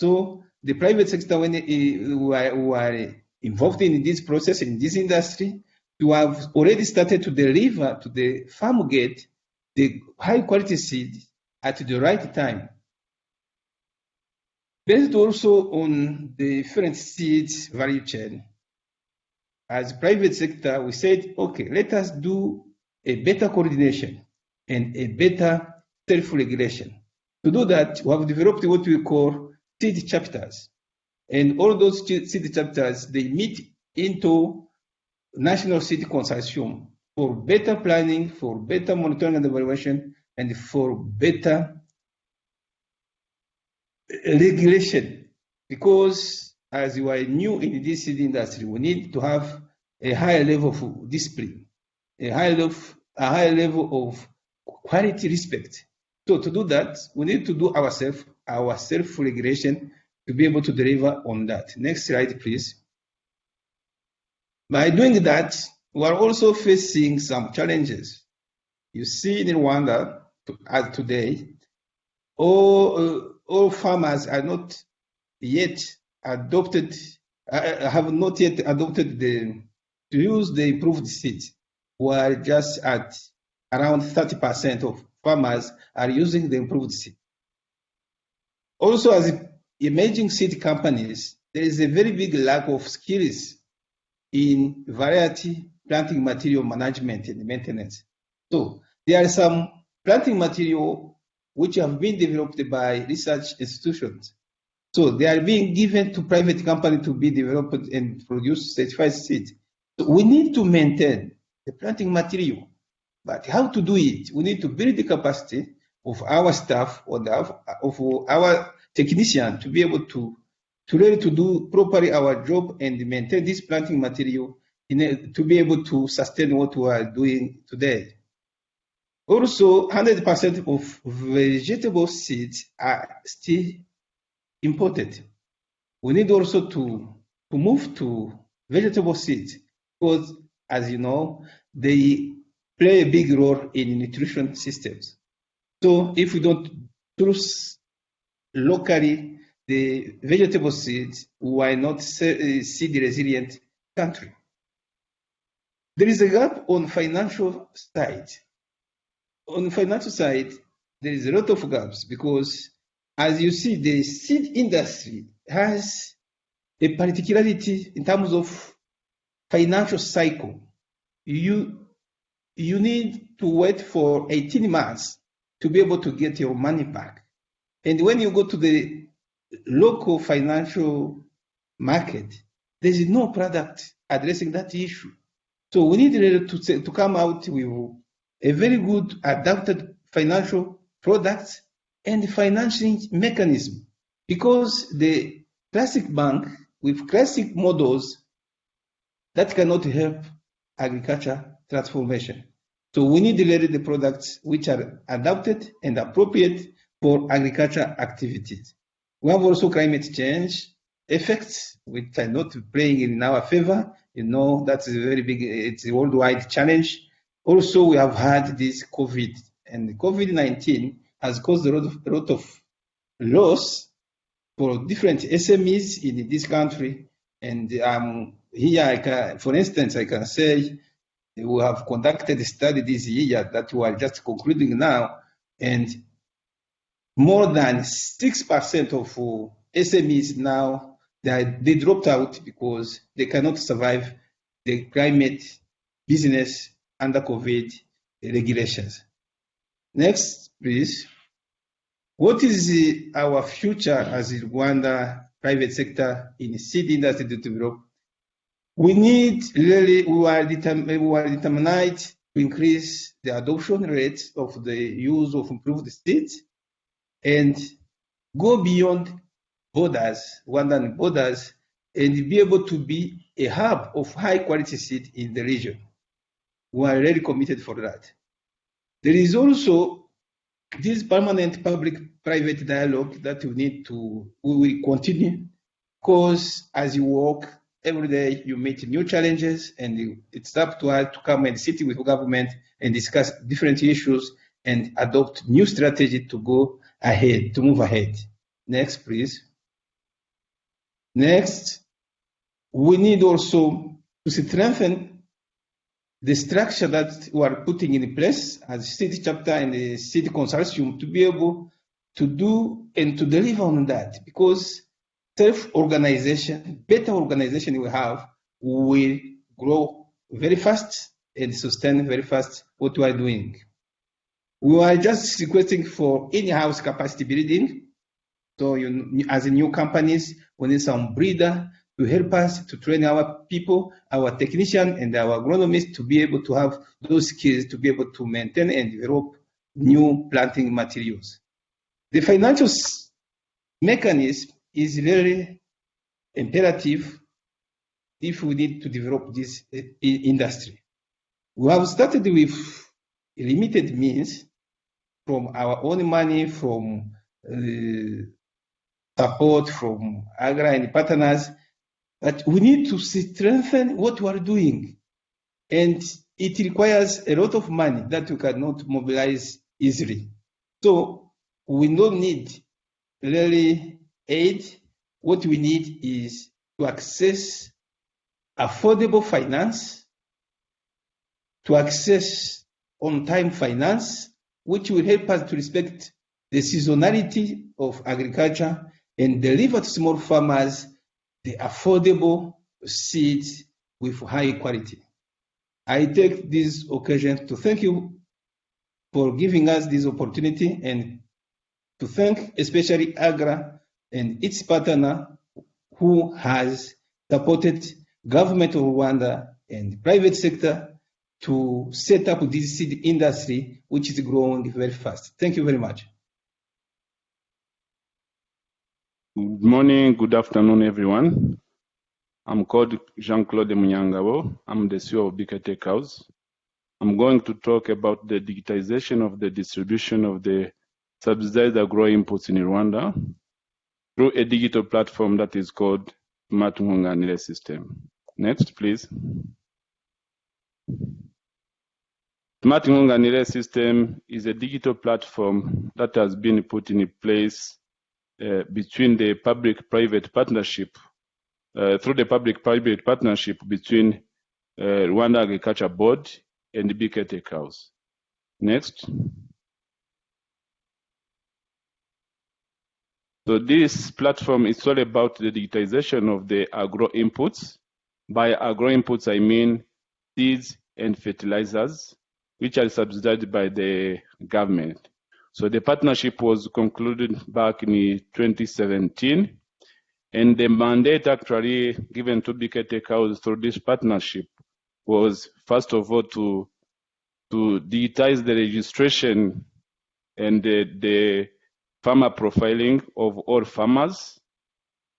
So the private sector, when we are, who are involved in this process in this industry, to have already started to deliver to the farm gate the high quality seed at the right time. Based also on the different seeds value chain, as private sector, we said, okay, let us do a better coordination and a better self-regulation. To do that, we have developed what we call seed chapters. And all those seed chapters, they meet into national seed consortium for better planning, for better monitoring and evaluation, and for better regulation. Because as you are new in this seed industry, we need to have a higher level of discipline, a higher level, a higher level of quality respect. So to do that, we need to do ourselves, our self-regulation to be able to deliver on that. Next slide, please. By doing that, we are also facing some challenges. You see in Rwanda, as today, all, uh, all farmers are not yet adopted, uh, have not yet adopted the to use the improved seed. We are just at around 30% of farmers are using the improved seed. Also, as emerging seed companies, there is a very big lack of skills in variety planting material management and maintenance. So there are some planting material which have been developed by research institutions. So they are being given to private company to be developed and produce certified seed. So we need to maintain the planting material, but how to do it? We need to build the capacity of our staff or the, of our technician to be able to to really to do properly our job and maintain this planting material in to be able to sustain what we are doing today. Also, 100% of vegetable seeds are still imported. We need also to, to move to vegetable seeds because, as you know, they play a big role in nutrition systems. So if we don't locally the vegetable seeds, we are not eh, seed resilient country. There is a gap on financial side. On financial side, there is a lot of gaps because, as you see, the seed industry has a particularity in terms of financial cycle. You you need to wait for 18 months to be able to get your money back. And when you go to the local financial market, there is no product addressing that issue. So we need to, to come out with a very good adapted financial product and financing mechanism because the classic bank with classic models that cannot help agriculture transformation. So we need really the products which are adapted and appropriate for agricultural activities. We have also climate change effects which are not playing in our favor You know, that's a very big, it's a worldwide challenge. Also, we have had this COVID, and COVID-19 has caused a lot of, a lot of loss for different SMEs in this country. And um, here, I can, for instance, I can say we have conducted a study this year that we are just concluding now, and more than 6% of SMEs now they, they dropped out because they cannot survive the climate business under COVID regulations. Next, please. What is our future as Rwanda private sector in seed industry to develop? We need really, we are, determined, we are determined to increase the adoption rate of the use of improved seeds and go beyond borders, Rwandan borders, and be able to be a hub of high quality seed in the region. We are really committed for that. There is also this permanent public-private dialogue that we need to, we will continue, because as you work every day, you meet new challenges, and it's up to us to come and sit with government and discuss different issues and adopt new strategy to go ahead, to move ahead. Next, please. Next, we need also to strengthen the structure that we are putting in place as seed chapter and the seed consortium to be able to do and to deliver on that because self-organization, better organization we have will grow very fast and sustain very fast what we are doing. We are just requesting for in-house capacity building. So you, as a new companies, we need some breeder to help us to train our people, our technician and our agronomists to be able to have those skills to be able to maintain and develop new planting materials. The financial mechanism is very imperative if we need to develop this eh, industry. We have started with limited means from our own money, from uh, support from AGRA and partners, but we need to strengthen what we are doing. And it requires a lot of money that we cannot mobilize easily. So we don't need really aid. What we need is to access affordable finance, to access on-time finance, which will help us to respect the seasonality of agriculture and deliver to small farmers the affordable seeds with high quality. I take this occasion to thank you for giving us this opportunity and to thank especially AGRA and its partner who has supported government of Rwanda and private sector to set up this seed industry, which is growing very fast. Thank you very much. Good morning, good afternoon, everyone. I'm called Jean-Claude Munyangabo. I'm the CEO of BK TecHouse. I'm going to talk about the digitization of the distribution of the subsidized agro inputs in Rwanda through a digital platform that is called Smart System. Next, please. Smart Nkunganire System is a digital platform that has been put in place uh, between the public-private partnership, uh, through the public-private partnership between uh, Rwanda Agriculture Board and BK Tech House. Next. So this platform is all about the digitization of the agro inputs. By agro inputs, I mean seeds and fertilizers, which are subsidized by the government. So the partnership was concluded back in 2017, and the mandate actually given to BK TecHouse through this partnership was first of all to to digitize the registration and the, the farmer profiling of all farmers.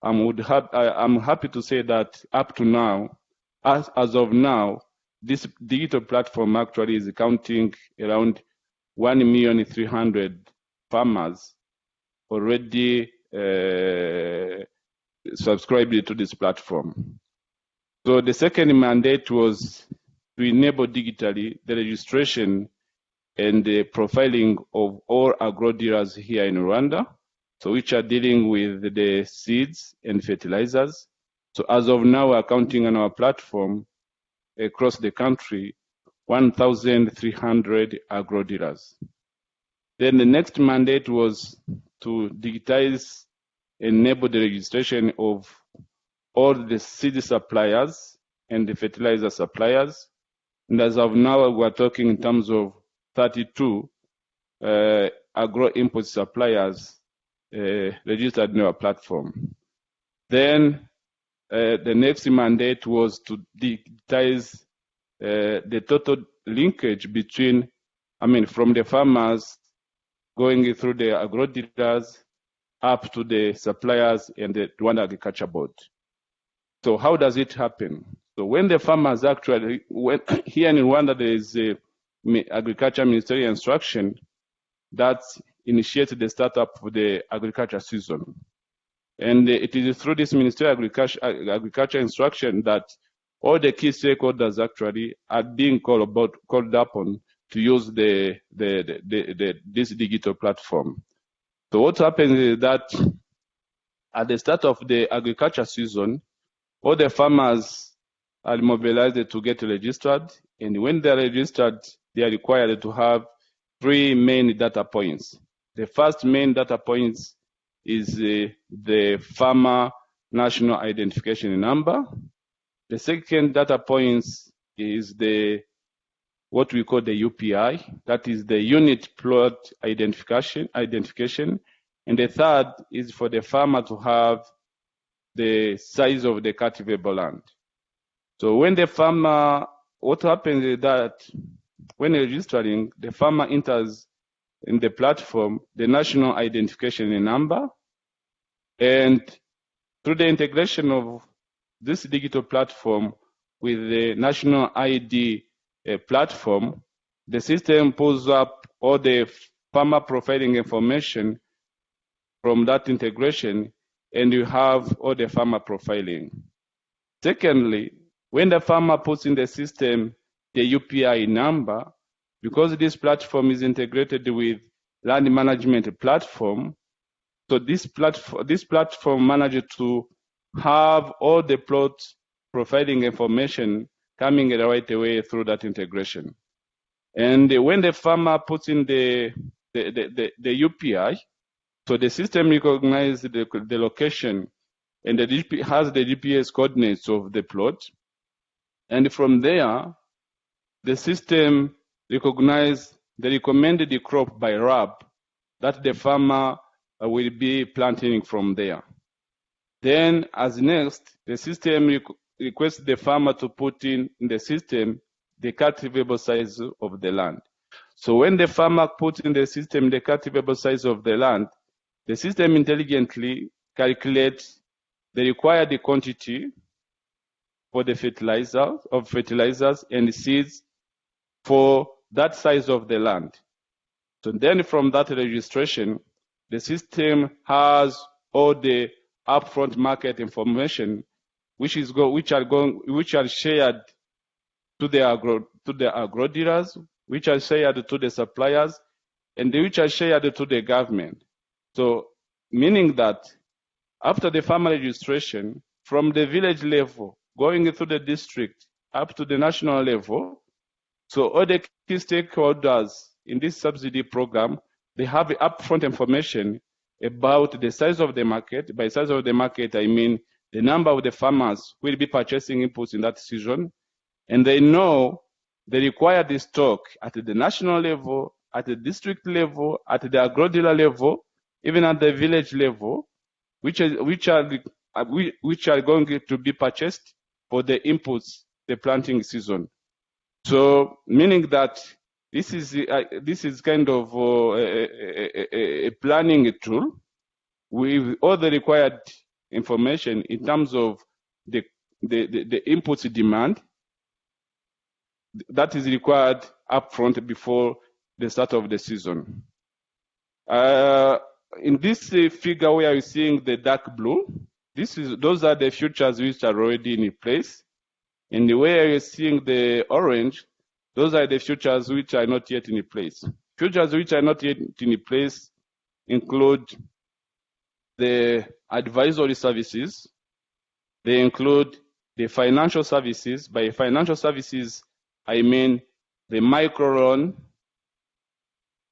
I'm, would ha I'm happy to say that up to now, as, as of now, this digital platform actually is counting around 1,300,000 farmers already uh, subscribed to this platform. So the second mandate was to enable digitally the registration and the profiling of all agro dealers here in Rwanda, so which are dealing with the seeds and fertilizers. So as of now, we're counting on our platform across the country 1,300 agro dealers. Then the next mandate was to digitize, enable the registration of all the seed suppliers and the fertilizer suppliers. And as of now, we're talking in terms of 32 uh, agro input suppliers uh, registered in our platform. Then the next mandate was to digitize uh, the total linkage between, I mean, from the farmers going through the agro dealers up to the suppliers and the Rwanda Agriculture Board. So how does it happen? So when the farmers actually, when, here in Rwanda there is a agriculture ministerial instruction that initiates the startup of the agriculture season. And it is through this ministerial agriculture, agriculture instruction that all the key stakeholders actually are being called about called upon to use the, the, the, the, this digital platform. So what happens is that at the start of the agriculture season, all the farmers are mobilized to get registered, and when they're registered, they are required to have three main data points. The first main data point is uh, the farmer national identification number. The second data point is the what we call the UPI, that is the unit plot identification, identification. And the third is for the farmer to have the size of the cultivable land. So when the farmer, what happens is that when registering, the farmer enters in the platform the national identification number, and through the integration of this digital platform with the national ID uh, platform, the system pulls up all the farmer profiling information from that integration, and you have all the farmer profiling. Secondly, when the farmer puts in the system the UPI number, because this platform is integrated with land management platform, so this platform, this platform manages to have all the plots providing information coming right away through that integration. And when the farmer puts in the, the, the, the, the UPI, so the system recognizes the, the location and the GP has the GPS coordinates of the plot. And from there, the system recognizes the recommended crop by RAB that the farmer uh, will be planting from there. Then as next, the system requests the farmer to put in, in the system the cultivable size of the land. So when the farmer puts in the system the cultivable size of the land, the system intelligently calculates the required quantity for the fertilizer of fertilizers and seeds for that size of the land. So then from that registration, the system has all the upfront market information which is go, which are going which are shared to the agro to the agro dealers, which are shared to the suppliers, and which are shared to the government. So meaning that after the farmer registration, from the village level, going through the district up to the national level, so all the key stakeholders in this subsidy program, they have upfront information about the size of the market. By size of the market, I mean the number of the farmers who will be purchasing inputs in that season, and they know they require this stock at the national level, at the district level, at the agro dealer level, even at the village level, which are, which are, which are going to be purchased for the inputs the planting season. So meaning that this is uh, this is kind of uh, a, a, a, planning tool with all the required information in terms of the the, the, the inputs demand that is required upfront before the start of the season. Uh, in this uh, figure where you're seeing the dark blue, this is those are the futures which are already in place. And the way you're seeing the orange, those are the futures which are not yet in place. Futures which are not yet in place include the advisory services. They include the financial services. By financial services, I mean the micro loan,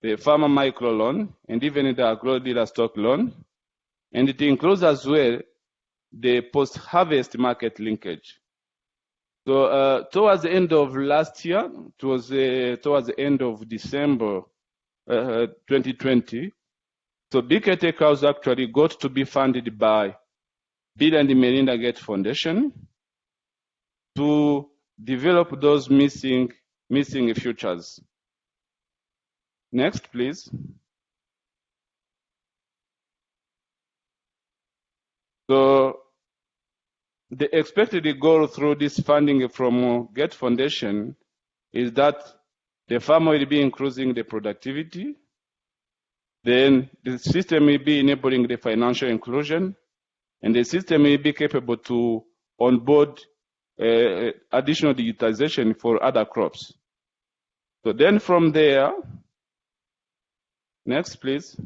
the farmer micro loan, and even the agro dealer stock loan. And it includes as well the post-harvest market linkage. So uh, towards the end of last year, it was uh, towards the end of December uh, 2020, so BK TecHouse actually got to be funded by Bill and Melinda Gates Foundation to develop those missing missing futures. Next, please. So the expected goal through this funding from Gates Foundation is that the farmer will be increasing the productivity. Then the system will be enabling the financial inclusion, and the system will be capable to onboard uh, additional digitization for other crops. So then from there, next please.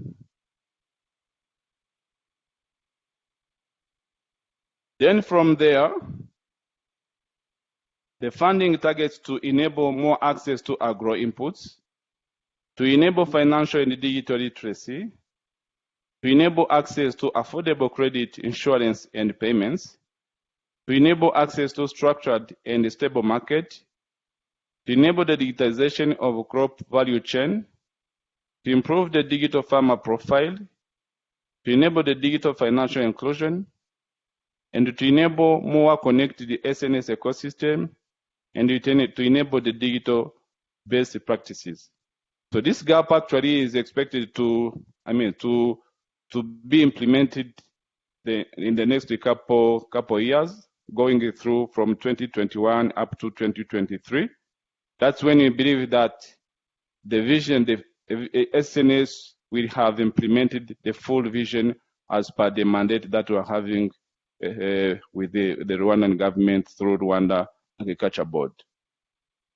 Then from there, the funding targets to enable more access to agro inputs, to enable financial and digital literacy, to enable access to affordable credit, insurance, and payments, to enable access to structured and stable market, to enable the digitization of crop value chain, to improve the digital farmer profile, to enable the digital financial inclusion, and to enable more connected SNS ecosystem, and to enable the digital best practices. So this gap actually is expected to, I mean, to to be implemented the, in the next couple couple years, going through from 2021 up to 2023. That's when we believe that the vision, the SNS will have implemented the full vision as per the mandate that we're having with the, the Rwandan government through Rwanda Agriculture Board.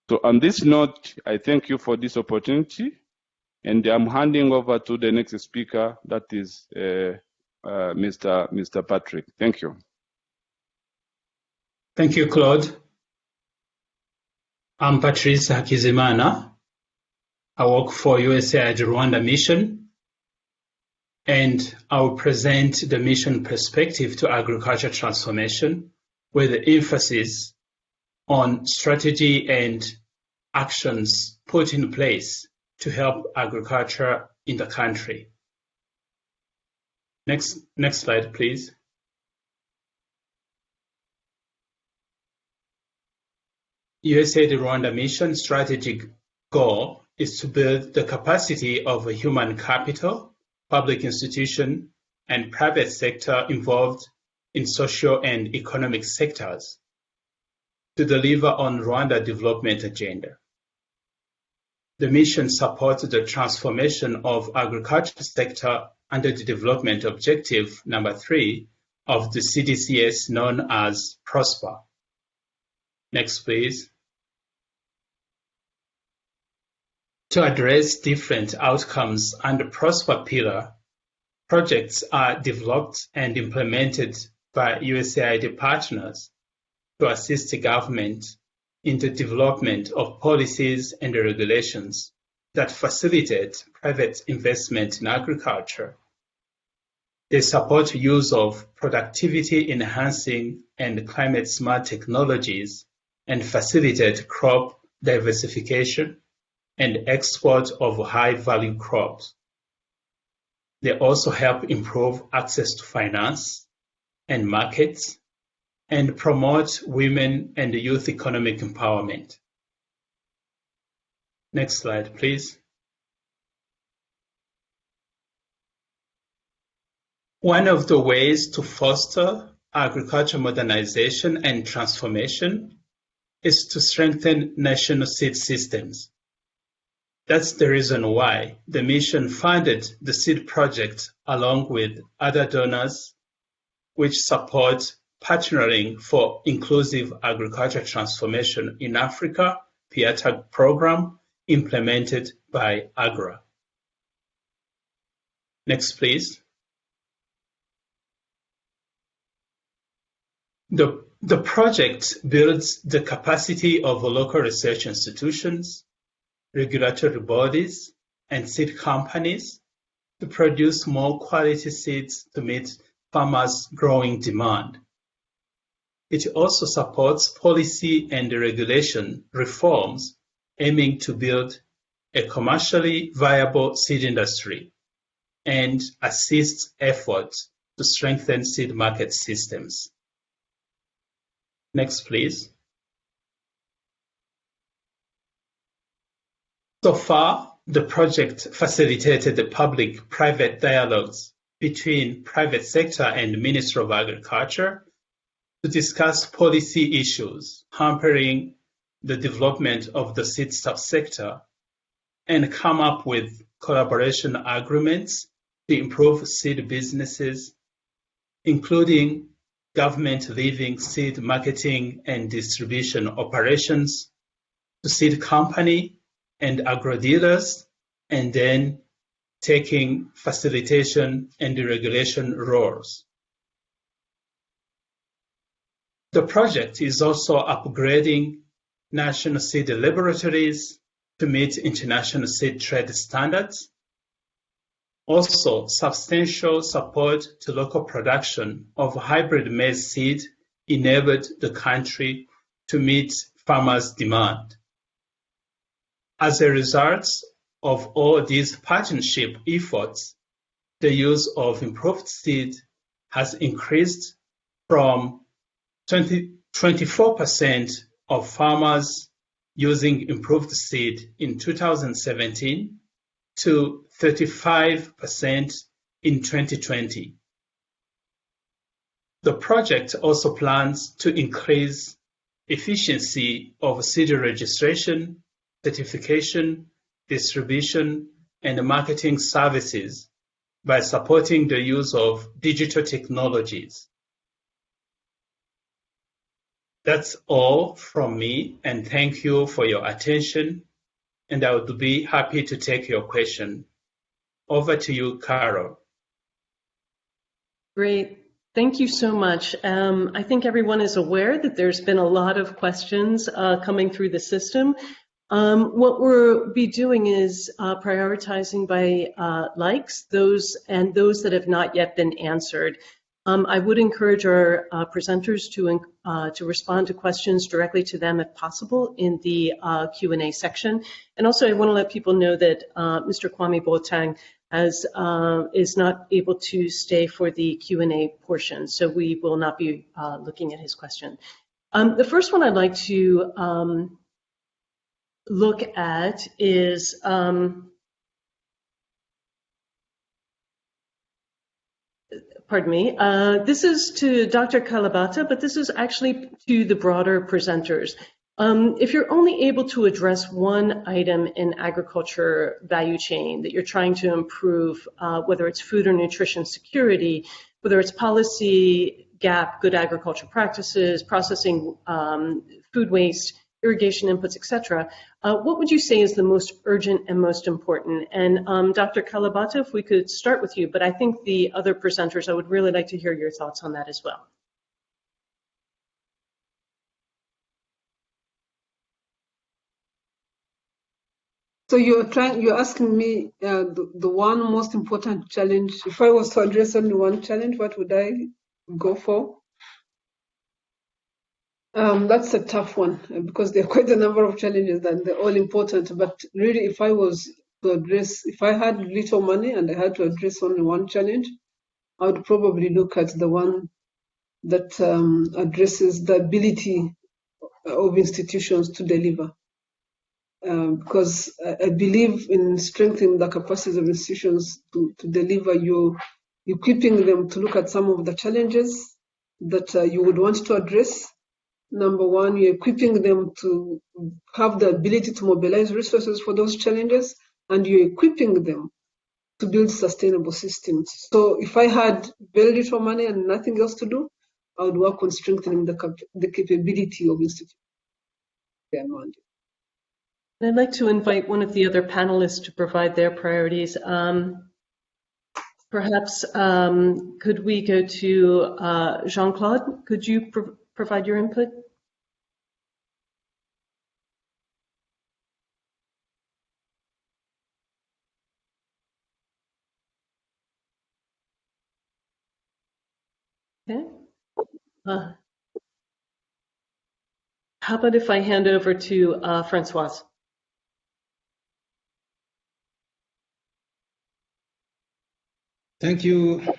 So on this note, I thank you for this opportunity, and I'm handing over to the next speaker, that is uh, uh, Mr. Mr. Patrick. Thank you. Thank you, Claude. I'm Patrice Hakizimana. I work for USAID Rwanda Mission, and I will present the mission perspective to agriculture transformation with the emphasis on strategy and actions put in place to help agriculture in the country. Next, next slide, please. USAID Rwanda mission strategic goal is to build the capacity of human capital, public institution, and private sector involved in social and economic sectors to deliver on Rwanda development agenda. The mission supports the transformation of agriculture sector under the development objective number three of the CDCS known as PROSPER. Next, please. To address different outcomes under PROSPER pillar, projects are developed and implemented by USAID partners to assist the government in the development of policies and regulations that facilitate private investment in agriculture. They support use of productivity enhancing and climate smart technologies and facilitate crop diversification and export of high value crops. They also help improve access to finance and markets and promote women and youth economic empowerment. Next slide, please. One of the ways to foster agriculture modernization and transformation is to strengthen national seed systems. That's the reason why the mission funded the seed project along with other donors which support Partnering for Inclusive Agriculture Transformation in Africa, PIATA program, implemented by AGRA. Next, please. The, the project builds the capacity of local research institutions, regulatory bodies, and seed companies to produce more quality seeds to meet farmers' growing demand. It also supports policy and regulation reforms aiming to build a commercially viable seed industry and assists efforts to strengthen seed market systems. Next, please. So far, the project facilitated the public-private dialogues between private sector and Ministry of Agriculture to discuss policy issues hampering the development of the seed sector and come up with collaboration agreements to improve seed businesses, including government leaving seed marketing and distribution operations to seed company and agro dealers, and then taking facilitation and regulation roles. The project is also upgrading national seed laboratories to meet international seed trade standards also, substantial support to local production of hybrid maize seed enabled the country to meet farmers' demand. As a result of all these partnership efforts, the use of improved seed has increased from 20, 24% of farmers using improved seed in 2017 to 35% in 2020. The project also plans to increase efficiency of seed registration, certification, distribution, and marketing services by supporting the use of digital technologies. That's all from me, and thank you for your attention and I would be happy to take your question. Over to you, Carol. Great. Thank you so much. Um, I think everyone is aware that there's been a lot of questions uh, coming through the system. Um, what we'll be doing is uh, prioritizing by uh, likes those and those that have not yet been answered. Um, I would encourage our uh, presenters to, uh, to respond to questions directly to them if possible in the uh, Q&A section. And also I want to let people know that uh, Mr. Kwame Boateng has, is not able to stay for the Q&A portion, so we will not be looking at his question. Um, the first one I'd like to um, look at is um, pardon me, uh, this is to Dr. Kalibata, but this is actually to the broader presenters. Um, if you're only able to address one item in agriculture value chain that you're trying to improve, uh, whether it's food or nutrition security, whether it's policy gap, good agriculture practices, processing um, food waste, irrigation inputs, et cetera, uh, what would you say is the most urgent and most important? And um, Dr. Kalibata, if we could start with you, but I think the other presenters, I would really like to hear your thoughts on that as well. So you're trying, you're asking me uh, the, the one most important challenge. If I was to address only one challenge, what would I go for? Um, that's a tough one uh, because there are quite a number of challenges and they're all important. But really, if I was to address, if I had little money and I had to address only one challenge, I would probably look at the one that um, addresses the ability of institutions to deliver. Um, because I, I believe in strengthening the capacities of institutions to, to deliver you, equipping them to look at some of the challenges that uh, you would want to address Number one, you're equipping them to have the ability to mobilize resources for those challenges, and you're equipping them to build sustainable systems. So if I had very little money and nothing else to do, I would work on strengthening the, cap the capability of institutions. I'd like to invite one of the other panelists to provide their priorities. Um, perhaps um, could we go to uh, Jean-Claude? Could you provide your input? Okay. Uh, how about if I hand over to uh, Francoise? Thank you.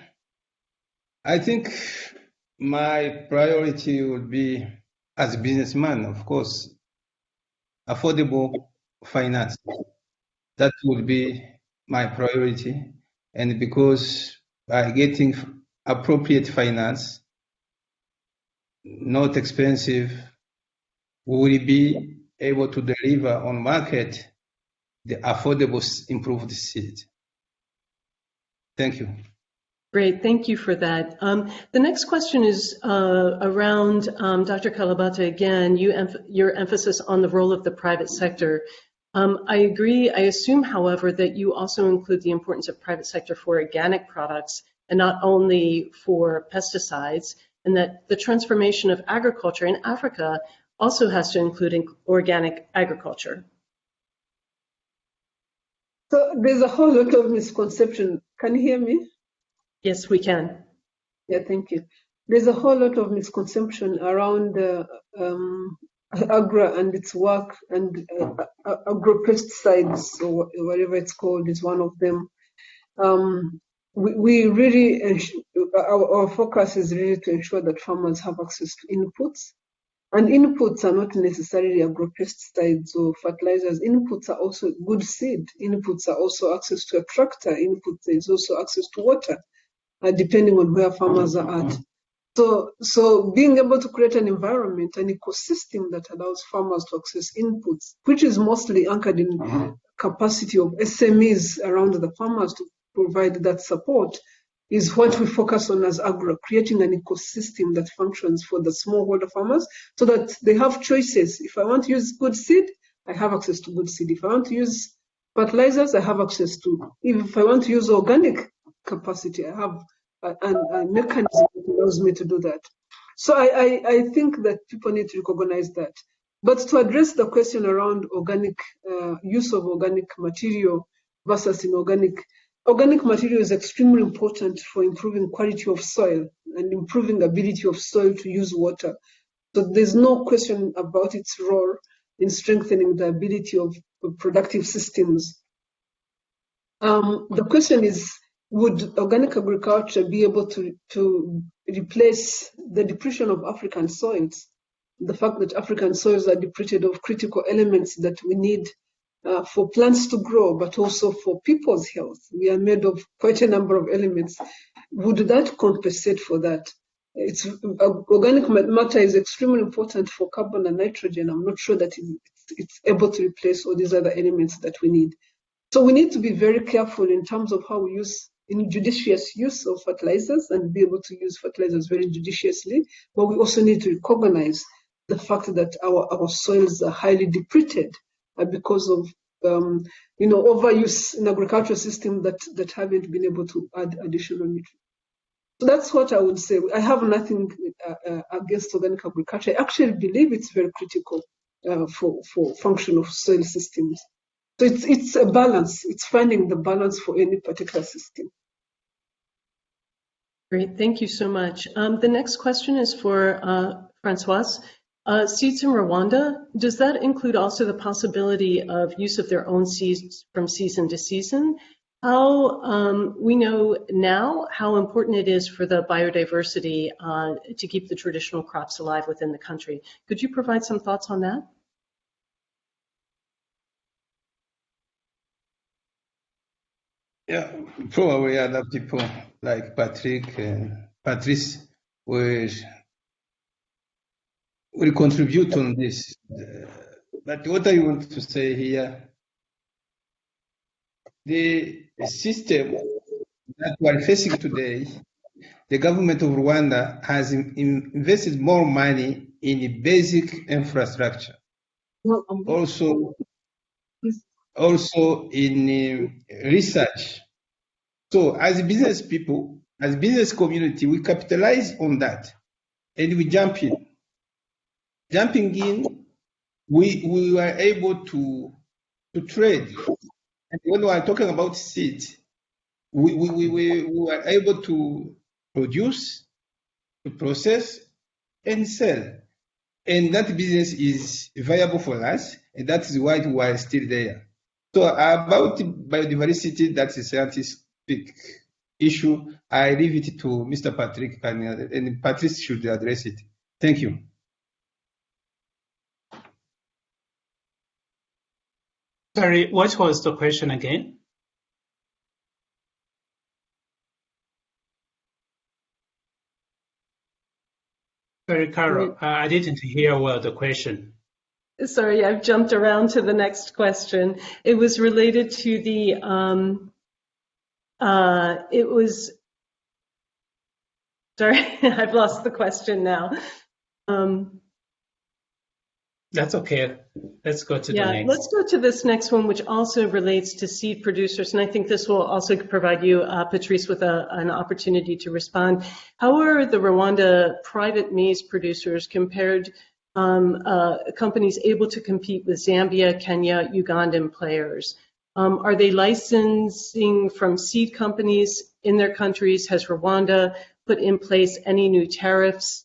I think my priority would be, as a businessman, of course, affordable finance. That would be my priority. And because by getting appropriate finance, not expensive, we will be able to deliver on market the affordable improved seed. Thank you. Great, thank you for that. Um, the next question is uh, around um, Dr. Kalibata again, you your emphasis on the role of the private sector. Um, I agree. I assume, however, that you also include the importance of private sector for organic products and not only for pesticides, and that the transformation of agriculture in Africa also has to include organic agriculture. So there's a whole lot of misconception. Can you hear me? Yes, we can. Yeah, thank you. There's a whole lot of misconception around uh, um, AGRA and its work, and uh, agro pesticides, or whatever it's called, is one of them. Um, we, we really, our, our focus is really to ensure that farmers have access to inputs and inputs are not necessarily agropesticides or fertilizers. Inputs are also good seed. Inputs are also access to a tractor. Inputs is also access to water, uh, depending on where farmers are at. So, so being able to create an environment, an ecosystem that allows farmers to access inputs, which is mostly anchored in uh-huh. capacity of SMEs around the farmers to provide that support, is what we focus on as AGRA, creating an ecosystem that functions for the smallholder farmers so that they have choices. If I want to use good seed, I have access to good seed. If I want to use fertilizers, I have access to. If I want to use organic capacity, I have a, a, a mechanism that allows me to do that. So I, I, I, think that people need to recognize that. But to address the question around organic uh, use of organic material versus inorganic, Organic material is extremely important for improving quality of soil and improving ability of soil to use water. So there's no question about its role in strengthening the ability of, of productive systems. Um, the question is, would organic agriculture be able to, to replace the depletion of African soils? The fact that African soils are depleted of critical elements that we need uh, for plants to grow, but also for people's health. We are made of quite a number of elements. Would that compensate for that? It's uh, organic matter is extremely important for carbon and nitrogen. I'm not sure that it's, it's able to replace all these other elements that we need. So we need to be very careful in terms of how we use in judicious use of fertilizers and be able to use fertilizers very judiciously. But we also need to recognize the fact that our, our soils are highly depleted uh, because of um, you know overuse in agricultural system that that haven't been able to add additional nutrients. So that's what I would say. I have nothing uh, uh, against organic agriculture. I actually believe it's very critical uh, for for function of soil systems. So it's it's a balance. It's finding the balance for any particular system. Great, thank you so much. Um, the next question is for uh, Francoise. Uh, seeds in Rwanda, does that include also the possibility of use of their own seeds from season to season? How um, we know now how important it is for the biodiversity uh, to keep the traditional crops alive within the country. Could you provide some thoughts on that? Yeah, probably people like Patrick and Patrice will will contribute on this. Uh, but what I want to say here, the system that we are facing today the government of Rwanda has in, in- invested more money in the basic infrastructure, um, also also in uh, research. So as business people, as business community, we capitalize on that and we jump in. Jumping in, we we were able to to trade. And when we are talking about seed, we, we, we, we we were able to produce, to process, and sell. And that business is viable for us, and that is why we are still there. So about biodiversity, that's a scientific issue. I leave it to Mr. Patrick, and, and Patrice should address it. Thank you. Sorry, what was the question again? Sorry, Carol, uh, I didn't hear well the question. Sorry, I've jumped around to the next question. It was related to the, um, uh, it was, sorry, I've lost the question now. Um, That's okay. Let's go to the Yeah, next. let's go to this next one, which also relates to seed producers. And I think this will also provide you, uh, Patrice, with a, an opportunity to respond. How are the Rwanda private maize producers compared, um, uh, companies able to compete with Zambia, Kenya, Ugandan players? Um, are they licensing from seed companies in their countries? Has Rwanda put in place any new tariffs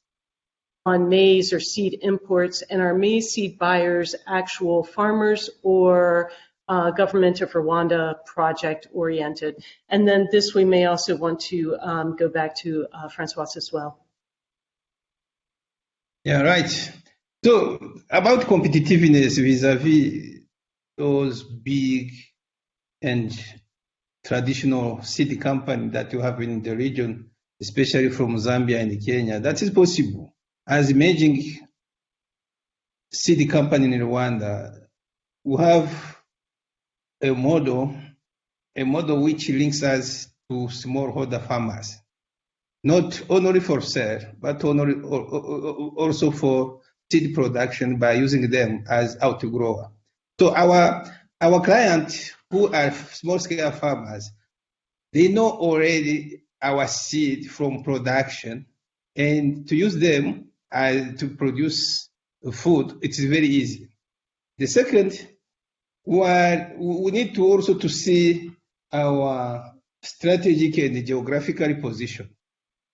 on maize or seed imports, and are maize seed buyers actual farmers or uh, government of Rwanda project oriented? And then this, we may also want to um, go back to uh, Francois as well. Yeah, right. So about competitiveness vis-a-vis those big and traditional seed company that you have in the region, especially from Zambia and Kenya, that is possible. As emerging seed company in Rwanda, we have a model, a model which links us to smallholder farmers, not only for sale, but also for seed production by using them as outgrower. So our our clients who are small scale farmers, they know already our seed from production, and to use them uh, to produce food, it is very easy. The second, we need to also to see our strategic and geographical position.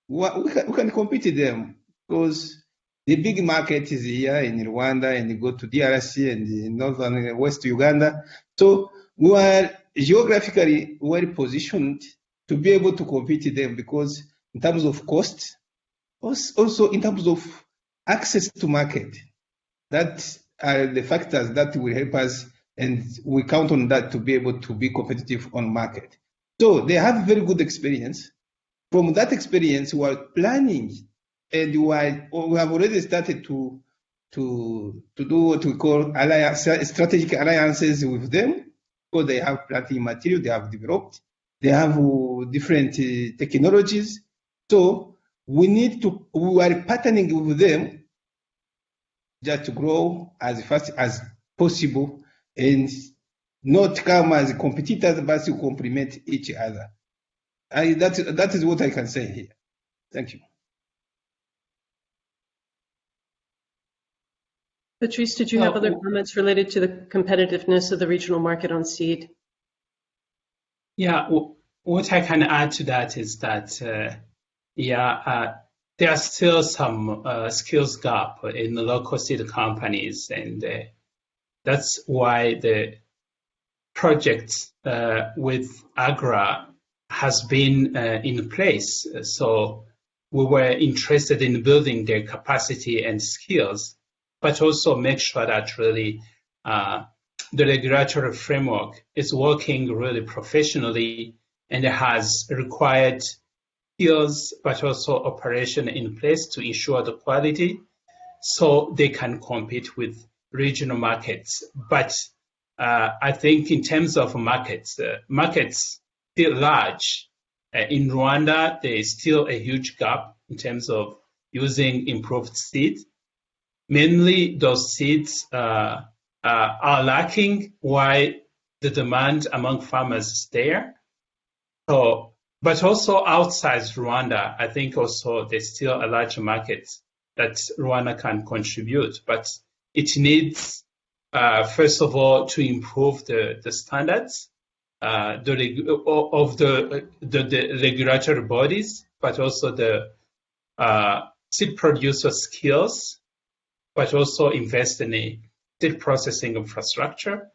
We can, we can compete with them because the big market is here in Rwanda and you go to DRC and the northern and west Uganda. So we are geographically well positioned to be able to compete with them because in terms of cost, also in terms of access to market, that are the factors that will help us and we count on that to be able to be competitive on market. So they have very good experience. From that experience, we are planning and we, have already started to to to do what we call alliance, strategic alliances with them because they have planting material they have developed, they have uh, different uh, technologies. So we need to we are partnering with them just to grow as fast as possible and not come as competitors but to complement each other. I, that, that is what I can say here. Thank you. Patrice, did you have other comments related to the competitiveness of the regional market on seed? Yeah, what I can add to that is that, uh, yeah, uh, there are still some uh, skills gap in the local seed companies, and uh, that's why the project uh, with AGRA has been uh, in place. So we were interested in building their capacity and skills, but also make sure that really uh, the regulatory framework is working really professionally and has required skills, but also operation in place to ensure the quality so they can compete with regional markets. But uh, I think in terms of markets, uh, markets still large Uh, in Rwanda, there is still a huge gap in terms of using improved seeds. Mainly, those seeds uh, uh, are lacking while the demand among farmers is there. So, but also outside Rwanda, I think also there's still a large market that Rwanda can contribute, but it needs, uh, first of all, to improve the, the standards uh, the, of the, the, the, regulatory bodies, but also the uh, seed producer skills, but also invest in a seed processing infrastructure.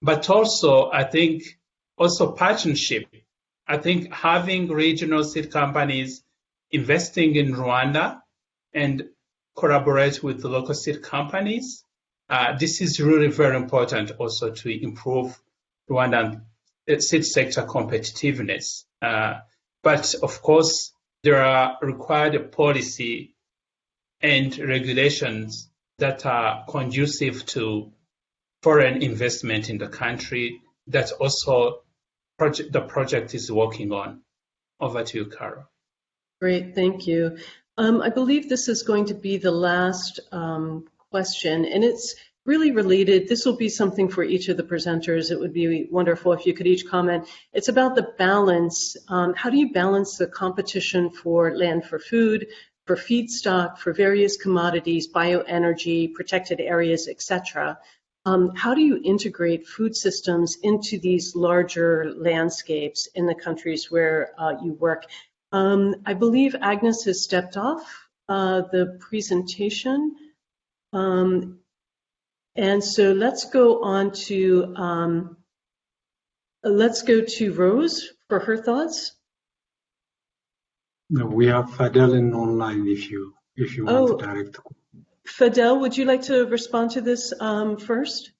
But also, I think, also partnership. I think having regional seed companies investing in Rwanda and collaborate with the local seed companies, uh, this is really very important also to improve Rwandan seed sector competitiveness. Uh, but of course, there are required policy and regulations that are conducive to foreign investment in the country that also project, the project is working on. Over to you, Carol. Great, thank you. Um, I believe this is going to be the last um, question, and it's really related. This will be something for each of the presenters. It would be wonderful if you could each comment. It's about the balance. Um, how do you balance the competition for land for food, for feedstock, for various commodities, bioenergy, protected areas, etc. Um, how do you integrate food systems into these larger landscapes in the countries where uh, you work? Um, I believe Agnes has stepped off uh, the presentation. Um, and so let's go on to, um, let's go to Rose for her thoughts. No, we have Fadel in online if you if you want oh, to direct. Fadel, would you like to respond to this um, first?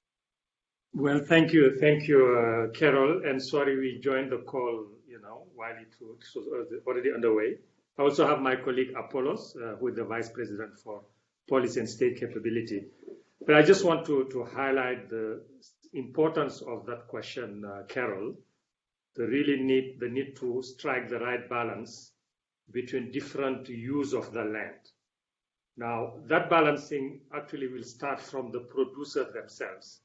Well, thank you, thank you, uh, Carol. And sorry we joined the call, you know, while it was already underway. I also have my colleague Apollos, uh, who is the vice president for policy and state capability. But I just want to to highlight the importance of that question, uh, Carol. The really need the need to strike the right balance between different use of the land. Now, that balancing actually will start from the producers themselves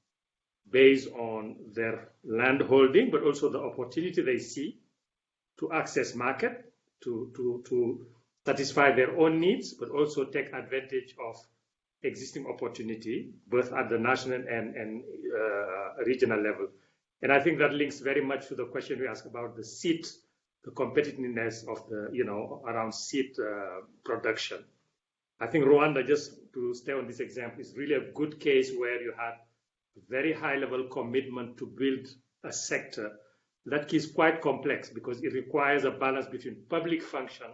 based on their land holding, but also the opportunity they see to access market, to, to, to satisfy their own needs, but also take advantage of existing opportunity, both at the national and, and uh, regional level. And I think that links very much to the question we asked about the seed the competitiveness of the, you know, around seed uh, production. I think Rwanda, just to stay on this example, is really a good case where you had very high level commitment to build a sector that is quite complex because it requires a balance between public function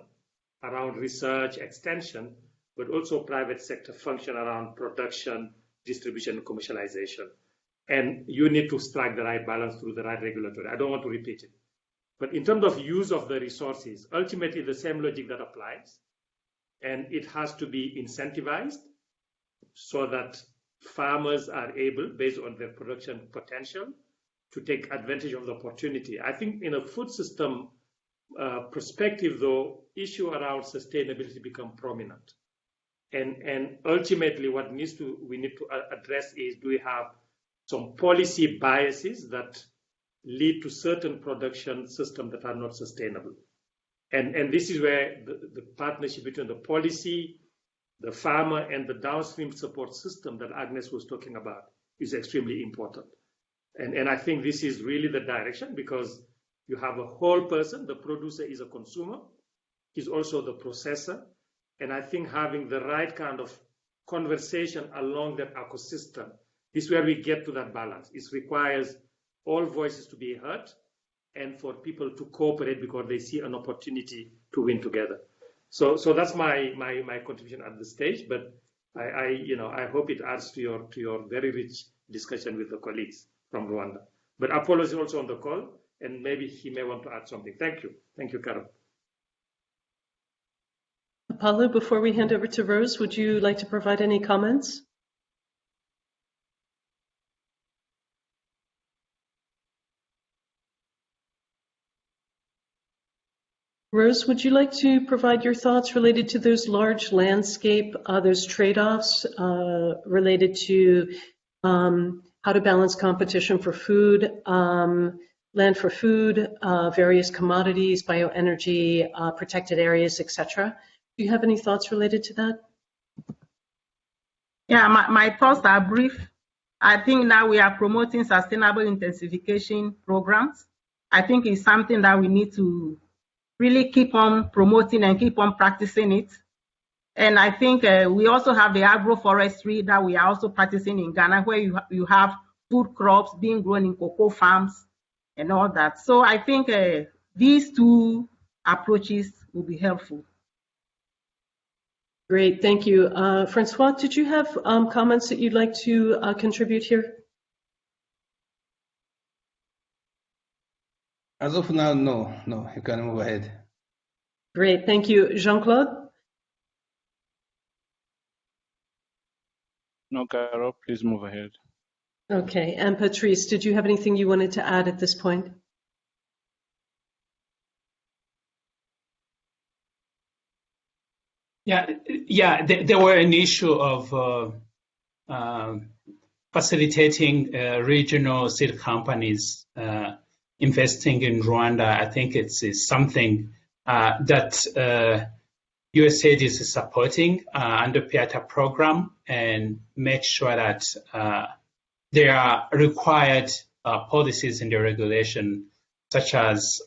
around research extension, but also private sector function around production, distribution, commercialization. And you need to strike the right balance through the right regulatory. I don't want to repeat it. But in terms of use of the resources, ultimately the same logic that applies. And it has to be incentivized so that farmers are able, based on their production potential, to take advantage of the opportunity. I think in a food system uh, perspective, though, issue around sustainability become prominent. And, and ultimately what needs to we need to address is do we have some policy biases that lead to certain production systems that are not sustainable. And, and this is where the, the partnership between the policy, the farmer, and the downstream support system that Agnes was talking about is extremely important. And, and I think this is really the direction because you have a whole person, the producer is a consumer, he's also the processor. And I think having the right kind of conversation along that ecosystem is where we get to that balance. It requires all voices to be heard and for people to cooperate because they see an opportunity to win together. So, so that's my, my, my contribution at this stage, but I, I, you know, I hope it adds to your, to your very rich discussion with the colleagues from Rwanda. But Apollo is also on the call, and maybe he may want to add something. Thank you. Thank you, Carol. Apollo, before we hand over to Rose, would you like to provide any comments? Rose, would you like to provide your thoughts related to those large landscape, uh, those trade-offs uh, related to um, how to balance competition for food, um, land for food, uh, various commodities, bioenergy, uh, protected areas, etc. Do you have any thoughts related to that? Yeah, my, my thoughts are brief. I think now we are promoting sustainable intensification programs. I think it's something that we need to really keep on promoting and keep on practicing it. And I think uh, we also have the agroforestry that we are also practicing in Ghana, where you, you have food crops being grown in cocoa farms and all that. So I think uh, these two approaches will be helpful. Great, thank you. Uh, Francois, did you have um, comments that you'd like to uh, contribute here? As of now, no, no, you can move ahead. Great, thank you. Jean-Claude? No, Carol, please move ahead. Okay, and Patrice, did you have anything you wanted to add at this point? Yeah, yeah. There, there were an issue of uh, uh, facilitating uh, regional seed companies uh, investing in Rwanda. I think it's, it's something uh, that USAID uh, is supporting under PIATA program and make sure that there are required policies in the regulation, such as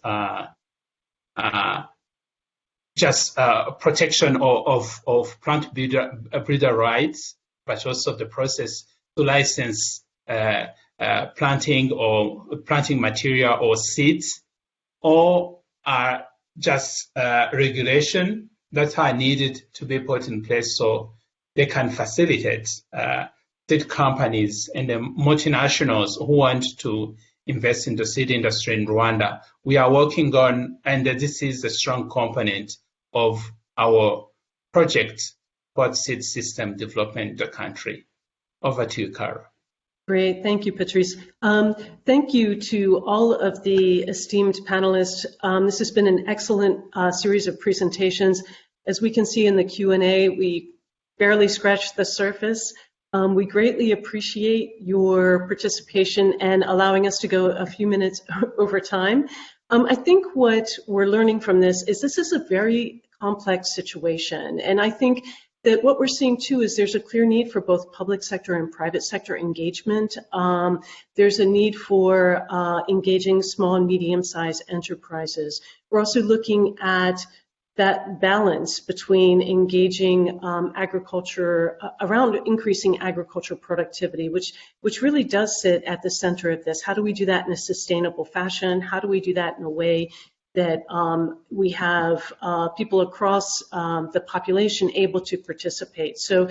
just uh, protection of, of, of, plant breeder, uh, breeder rights, but also the process to license uh, uh, planting or planting material or seeds, or are just uh, regulation that are needed to be put in place so they can facilitate uh, seed companies and the multinationals who want to invest in the seed industry in Rwanda. We are working on, and this is a strong component of our project what seed system development in the country. Over to you. Great, thank you, Patrice. Um, thank you to all of the esteemed panelists. Um, this has been an excellent uh, series of presentations. As we can see in the Q&A, we barely scratched the surface. Um, we greatly appreciate your participation and allowing us to go a few minutes over time. Um, I think what we're learning from this is this is a very complex situation. And I think that what we're seeing too is there's a clear need for both public sector and private sector engagement. Um, there's a need for uh, engaging small and medium-sized enterprises. We're also looking at that balance between engaging um, agriculture uh, around increasing agricultural productivity, which which really does sit at the center of this. How do we do that in a sustainable fashion? How do we do that in a way that um, we have uh, people across um, the population able to participate. So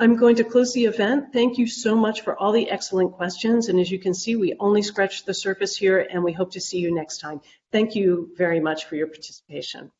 I'm going to close the event. Thank you so much for all the excellent questions. And as you can see, we only scratched the surface here and we hope to see you next time. Thank you very much for your participation.